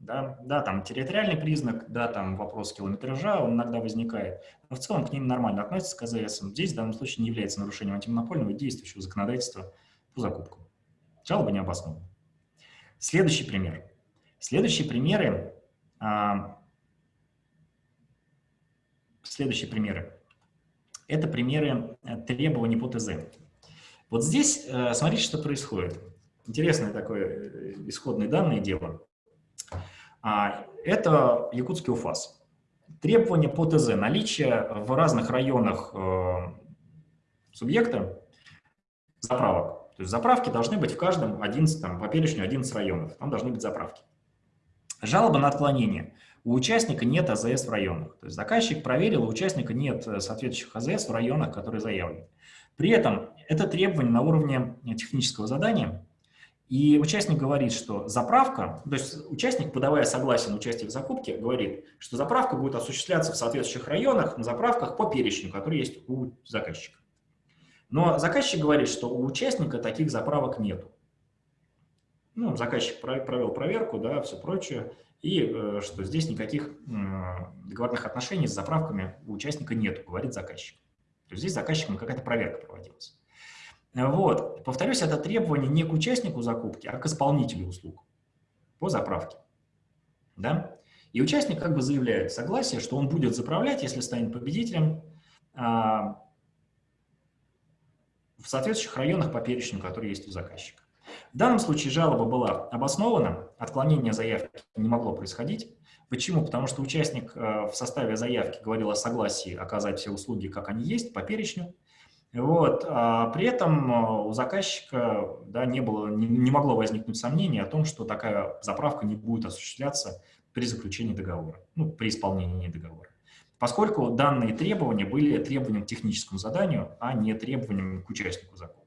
Да, да, там территориальный признак, да, там вопрос километража, он иногда возникает. Но в целом к ним нормально относятся к КЗС. Здесь в данном случае не является нарушением антимонопольного действующего законодательства по закупкам. Жалоба не обоснована. Следующий пример. Следующие примеры а, Следующие примеры. Это примеры э, требований по ТЗ. Вот здесь э, смотрите, что происходит. Интересное такое э, исходные данные дело. А, это якутский УФАС. Требования по ТЗ. Наличие в разных районах субъекта заправок. То есть заправки должны быть в каждом 11, там, по перечню 11 районов. Там должны быть заправки. Жалоба на отклонение у участника нет АЗС в районах. То есть заказчик проверил, у участника нет э, соответствующих АЗС в районах, которые заявлены. При этом это требование на уровне технического задания, и участник говорит, что заправка, то есть участник, подавая согласие на участие в закупке, говорит, что заправка будет осуществляться в соответствующих районах, на заправках по перечню, который есть у заказчика. Но заказчик говорит, что у участника таких заправок нету. Ну, заказчик провел проверку, да, все прочее, и э, что здесь никаких договорных отношений с заправками у участника нет, говорит заказчик. То есть здесь заказчиком какая-то проверка проводилась. Вот. Повторюсь, это требование не к участнику закупки, а к исполнителю услуг по заправке. Да? И участник как бы заявляет согласие, что он будет заправлять, если станет победителем, а, в соответствующих районах по перечню, который есть у заказчика. В данном случае жалоба была обоснована, отклонение заявки не могло происходить. Почему? Потому что участник э, в составе заявки говорил о согласии оказать все услуги, как они есть, по перечню. Вот. А при этом э, у заказчика да, не, было, не, не могло возникнуть сомнений о том, что такая заправка не будет осуществляться при заключении договора, ну, при исполнении договора. Поскольку данные требования были требованием к техническому заданию, а не требованием к участнику закупки.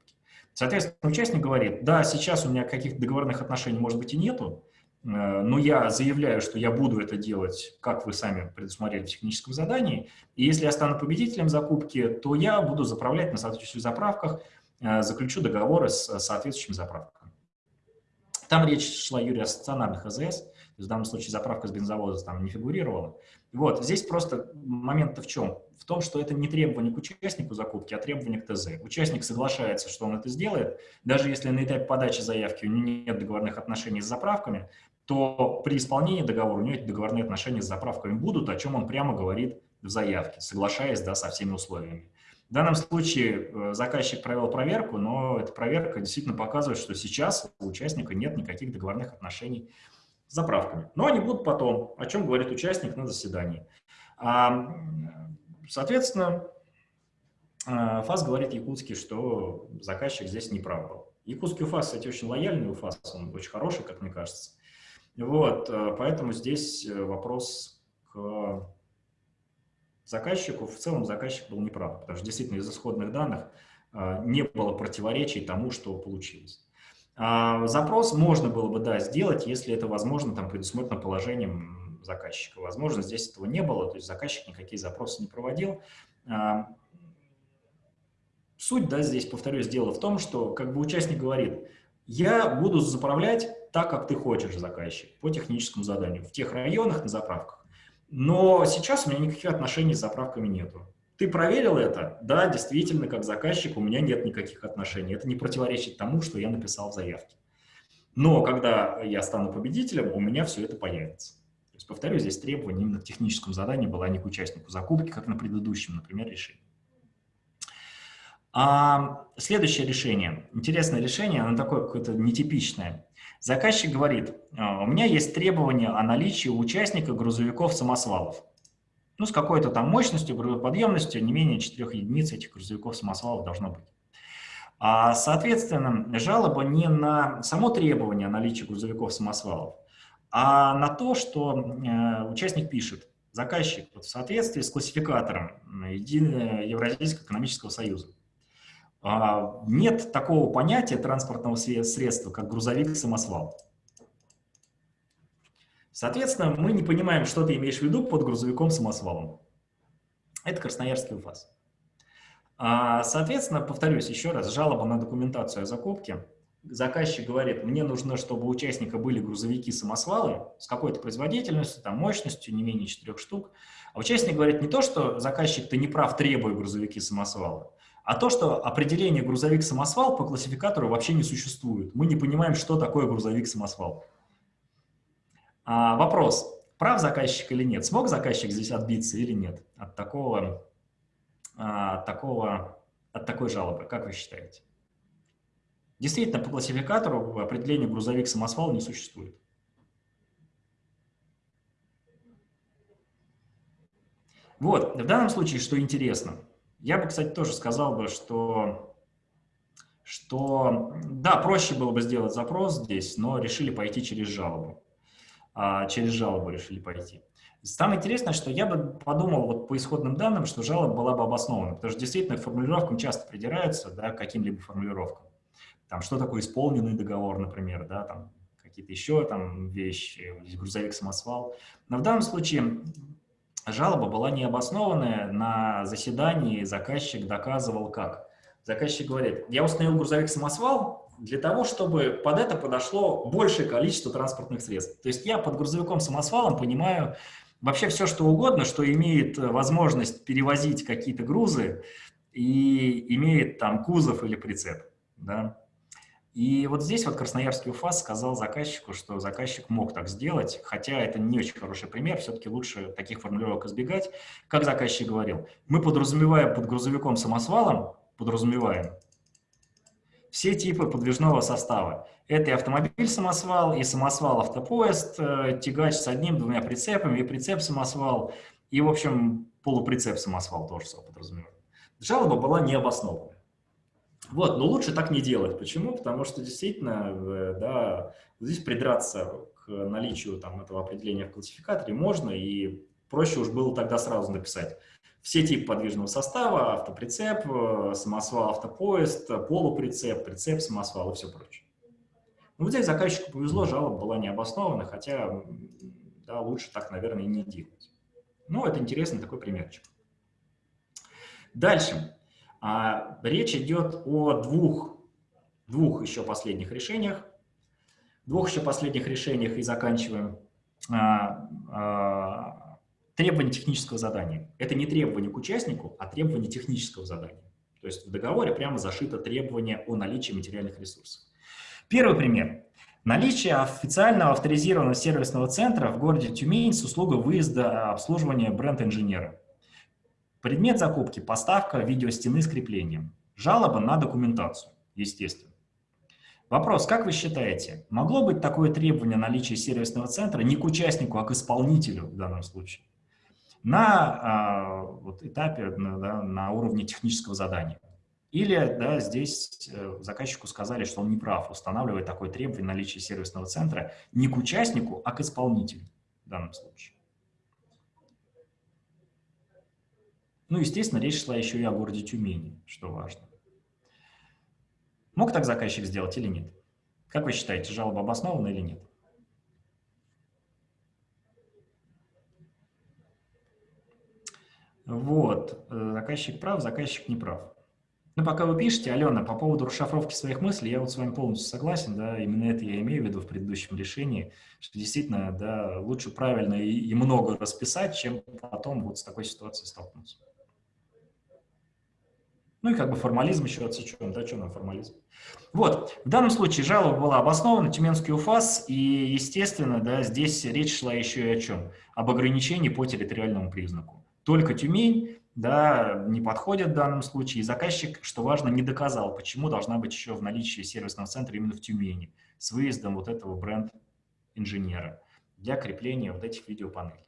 Соответственно, участник говорит, да, сейчас у меня каких-то договорных отношений, может быть, и нету, э, но я заявляю, что я буду это делать, как вы сами предусмотрели в техническом задании, и если я стану победителем закупки, то я буду заправлять на соответствующих заправках, э, заключу договоры с соответствующими заправками. Там речь шла, Юрий, о стационарных АЗС, в данном случае заправка с бензовоза там не фигурировала. Вот, здесь просто момент-то в чем? В том, что это не требование к участнику закупки, а требование к ТЗ. Участник соглашается, что он это сделает, даже если на этапе подачи заявки у него нет договорных отношений с заправками, то при исполнении договора у него эти договорные отношения с заправками будут, о чем он прямо говорит в заявке, соглашаясь да, со всеми условиями. В данном случае э, заказчик провел проверку, но эта проверка действительно показывает, что сейчас у участника нет никаких договорных отношений с заправками. Но они будут потом, о чем говорит участник на заседании. А, соответственно, а, ФАС говорит якутский, что заказчик здесь не прав был. Якутский УФАС, кстати, очень лояльный УФАС, он очень хороший, как мне кажется. Вот, э, поэтому здесь э, вопрос к заказчику. В целом заказчик был неправ, потому что действительно из исходных данных э, не было противоречий тому, что получилось. А, запрос можно было бы, да, сделать, если это возможно, там, предусмотрено положением заказчика. Возможно, здесь этого не было, то есть заказчик никакие запросы не проводил. Суть, да, здесь, повторюсь, дело в том, что как бы участник говорит, я буду заправлять так, как ты хочешь, заказчик, по техническому заданию, в тех районах на заправках. Но сейчас у меня никаких отношений с заправками нету. Ты проверил это? Да, действительно, как заказчик у меня нет никаких отношений. Это не противоречит тому, что я написал в заявке. Но когда я стану победителем, у меня все это появится. Есть, повторю, здесь требование именно к техническому заданию было, а не к участнику закупки, как на предыдущем, например, решении. А, следующее решение. Интересное решение, оно такое какое-то нетипичное. Заказчик говорит, «А, у меня есть требование о наличии у участника грузовиков-самосвалов. Ну, с какой-то там мощностью, грузоподъемностью, не менее 4 единиц этих грузовиков-самосвалов должно быть. А, соответственно, жалоба не на само требование о наличии грузовиков-самосвалов, а на то, что э, участник пишет, заказчик вот, в соответствии с классификатором Евразийского экономического союза. А, нет такого понятия транспортного средства, как грузовик-самосвал. Соответственно, мы не понимаем, что ты имеешь в виду под грузовиком-самосвалом. Это Красноярский УФАС. А, соответственно, повторюсь еще раз, жалоба на документацию о закупке. Заказчик говорит, мне нужно, чтобы у участника были грузовики-самосвалы с какой-то производительностью, там, мощностью, не менее 4 штук. А участник говорит не то, что заказчик, ты не прав, требуя грузовики-самосвалы, а то, что определение грузовик-самосвал по классификатору вообще не существует. Мы не понимаем, что такое грузовик-самосвал. А, вопрос, прав заказчик или нет? Смог заказчик здесь отбиться или нет от такого от, такого, от такой жалобы? Как вы считаете? Действительно, по классификатору определения грузовик-самосвал не существует. Вот, в данном случае, что интересно, я бы, кстати, тоже сказал бы, что, что да, проще было бы сделать запрос здесь, но решили пойти через жалобу. А, через жалобу решили пойти. Самое интересное, что я бы подумал вот по исходным данным, что жалоба была бы обоснована, потому что действительно формулировкам часто придираются, да, к каким-либо формулировкам. Там, что такое исполненный договор, например, да, там какие-то еще там вещи, грузовик-самосвал. Но в данном случае жалоба была необоснованная, на заседании заказчик доказывал как. Заказчик говорит, я установил грузовик-самосвал для того, чтобы под это подошло большее количество транспортных средств. То есть я под грузовиком-самосвалом понимаю вообще все, что угодно, что имеет возможность перевозить какие-то грузы и имеет там кузов или прицеп. Да? И вот здесь вот Красноярский УФАС сказал заказчику, что заказчик мог так сделать, хотя это не очень хороший пример, все-таки лучше таких формулировок избегать. Как заказчик говорил, мы подразумеваем под грузовиком-самосвалом, подразумеваем все типы подвижного состава. Это и автомобиль-самосвал, и самосвал-автопоезд, э, тягач с одним-двумя прицепами, и прицеп-самосвал, и, в общем, полуприцеп-самосвал тоже подразумевает. Жалоба была необоснованная. Вот, но лучше так не делать. Почему? Потому что действительно, э, да, здесь придраться к наличию там, этого определения в классификаторе можно, и проще уж было тогда сразу написать все типы подвижного состава, автоприцеп, э, самосвал, автопоезд, полуприцеп, прицеп, самосвал и все прочее. Ну, вот здесь заказчику повезло, жалоба была необоснована, хотя да, лучше так, наверное, и не делать. Ну, это интересный такой примерчик. Дальше. А, речь идет о двух, двух еще последних решениях. Двух еще последних решениях и заканчиваем. А, а, требование технического задания. Это не требование к участнику, а требование технического задания. То есть в договоре прямо зашито требование о наличии материальных ресурсов. Первый пример. Наличие официального авторизированного сервисного центра в городе Тюмень с услугой выезда обслуживания бренд-инженера. Предмет закупки – поставка видеостены с креплением. Жалоба на документацию, естественно. Вопрос, как вы считаете, могло быть такое требование наличия сервисного центра не к участнику, а к исполнителю в данном случае? На а, вот, этапе, на, да, на уровне технического задания. Или да, здесь э, заказчику сказали, что он не прав, устанавливает такое требование наличия сервисного центра не к участнику, а к исполнителю в данном случае. Ну, естественно, речь шла еще и о городе Тюмени, что важно. Мог так заказчик сделать или нет? Как вы считаете, жалоба обоснована или нет? Вот, э, заказчик прав, заказчик не прав. Ну, пока вы пишете, Алена, по поводу расшифровки своих мыслей, я вот с вами полностью согласен, да, именно это я имею в виду в предыдущем решении, что действительно, да, лучше правильно и, и много расписать, чем потом вот с такой ситуацией столкнуться. Ну и как бы формализм еще отсечен, да, что нам формализм. Вот, в данном случае жалоба была обоснована, Тюменский УФАС, и, естественно, да, здесь речь шла еще и о чем? Об ограничении по территориальному признаку. Только Тюмень, да, не подходят в данном случае. И заказчик, что важно, не доказал, почему должна быть еще в наличии сервисного центра именно в Тюмени с выездом вот этого бренд-инженера для крепления вот этих видеопанелей.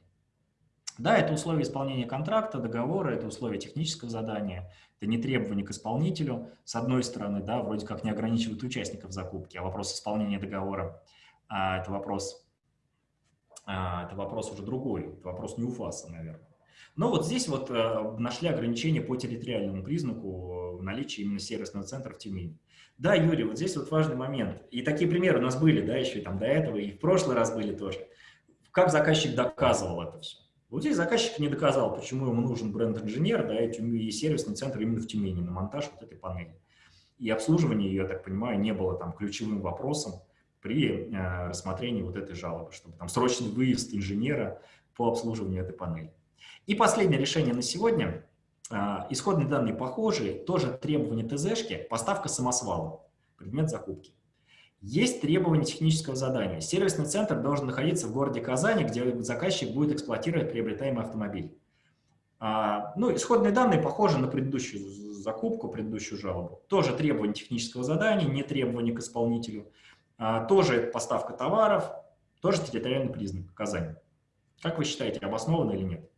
Да, это условие исполнения контракта, договора, это условие технического задания, это не требование к исполнителю. С одной стороны, да, вроде как не ограничивают участников закупки, а вопрос исполнения договора а, – это вопрос, а, это вопрос уже другой, это вопрос не УФАСа, наверное. Но вот здесь вот э, нашли ограничения по территориальному признаку наличия именно сервисного центра в Тюмени. Да, Юрий, вот здесь вот важный момент. И такие примеры у нас были, да, еще и там до этого, и в прошлый раз были тоже. Как заказчик доказывал это все? Вот здесь заказчик не доказал, почему ему нужен бренд-инженер, да, и, и сервисный центр именно в Тюмени на монтаж вот этой панели. И обслуживание ее, я так понимаю, не было там ключевым вопросом при э, рассмотрении вот этой жалобы, чтобы там срочный выезд инженера по обслуживанию этой панели. И последнее решение на сегодня. А, исходные данные похожие, тоже требования ТЗшки, поставка самосвала, предмет закупки. Есть требования технического задания. Сервисный центр должен находиться в городе Казани, где заказчик будет эксплуатировать приобретаемый автомобиль. А, ну, исходные данные похожи на предыдущую закупку, предыдущую жалобу. Тоже требования технического задания, не требования к исполнителю. А, тоже поставка товаров, тоже территориальный признак Казани. Как вы считаете, обоснованно или нет?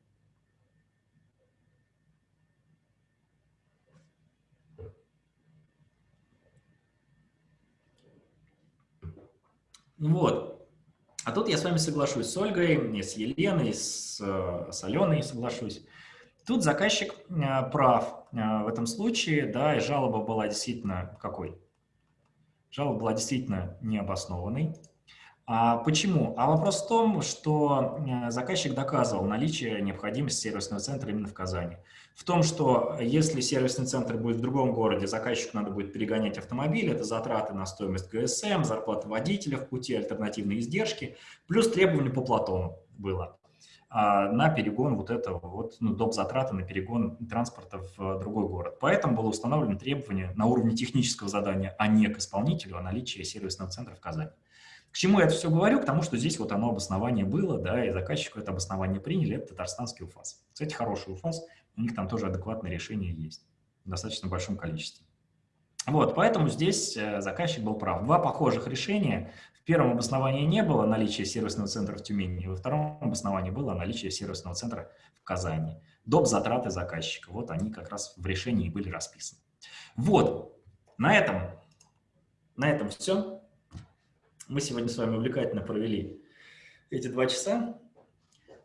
Вот. А тут я с вами соглашусь с Ольгой, с Еленой, с, с Аленой соглашусь. Тут заказчик э, прав э, в этом случае, да, и жалоба была действительно какой? Жалоба была действительно необоснованной. А почему? А вопрос в том, что э, заказчик доказывал наличие необходимости сервисного центра именно в Казани. В том, что если сервисный центр будет в другом городе, заказчику надо будет перегонять автомобиль, это затраты на стоимость ГСМ, зарплата водителя в пути, альтернативные издержки, плюс требования по Платону было а, на перегон вот этого, вот, ну, доп. затраты на перегон транспорта в другой город. Поэтому было установлено требование на уровне технического задания, а не к исполнителю, о наличии сервисного центра в Казани. К чему я это все говорю? К тому, что здесь вот оно обоснование было, да, и заказчику это обоснование приняли, это татарстанский УФАС. Кстати, хороший УФАС, у них там тоже адекватное решение есть в достаточно большом количестве. Вот, поэтому здесь э, заказчик был прав. Два похожих решения. В первом обосновании не было наличия сервисного центра в Тюмени, во втором обосновании было наличие сервисного центра в Казани. Доп. затраты заказчика. Вот они как раз в решении были расписаны. Вот, на этом, на этом все. Мы сегодня с вами увлекательно провели эти два часа.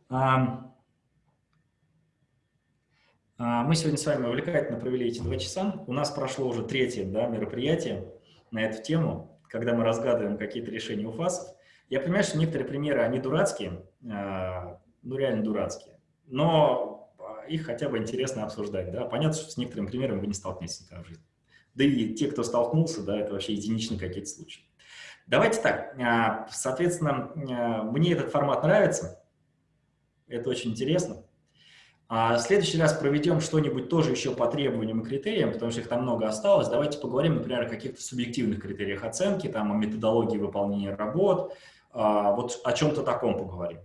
А, а, мы сегодня с вами увлекательно провели эти два часа. У нас прошло уже третье да, мероприятие на эту тему, когда мы разгадываем какие-то решения УФАСов. Я понимаю, что некоторые примеры, они дурацкие, а, ну реально дурацкие, но их хотя бы интересно обсуждать. Да? Понятно, что с некоторыми примерами вы не столкнетесь никогда в жизни. Да и те, кто столкнулся, да, это вообще единичные какие-то случаи. Давайте так, а, соответственно, а, мне этот формат нравится, это очень интересно. А в следующий раз проведем что-нибудь тоже еще по требованиям и критериям, потому что их там много осталось. Давайте поговорим, например, о каких-то субъективных критериях оценки, там, о методологии выполнения работ, вот о чем-то таком поговорим.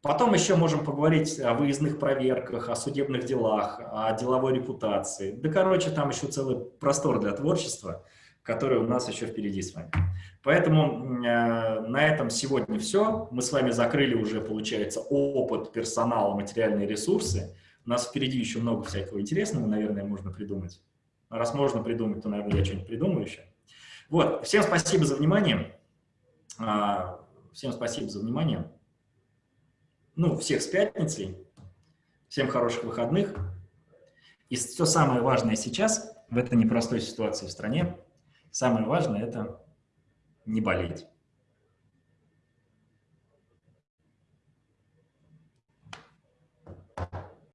Потом еще можем поговорить о выездных проверках, о судебных делах, о деловой репутации. Да, короче, там еще целый простор для творчества – который у нас еще впереди с вами. Поэтому э, на этом сегодня все. Мы с вами закрыли уже, получается, опыт, персонал, материальные ресурсы. У нас впереди еще много всякого интересного, наверное, можно придумать. А раз можно придумать, то, наверное, я что-нибудь придумаю еще. Вот, всем спасибо за внимание. А, всем спасибо за внимание. Ну, всех с пятницей. Всем хороших выходных. И все самое важное сейчас, в этой непростой ситуации в стране, Самое важное – это не болеть.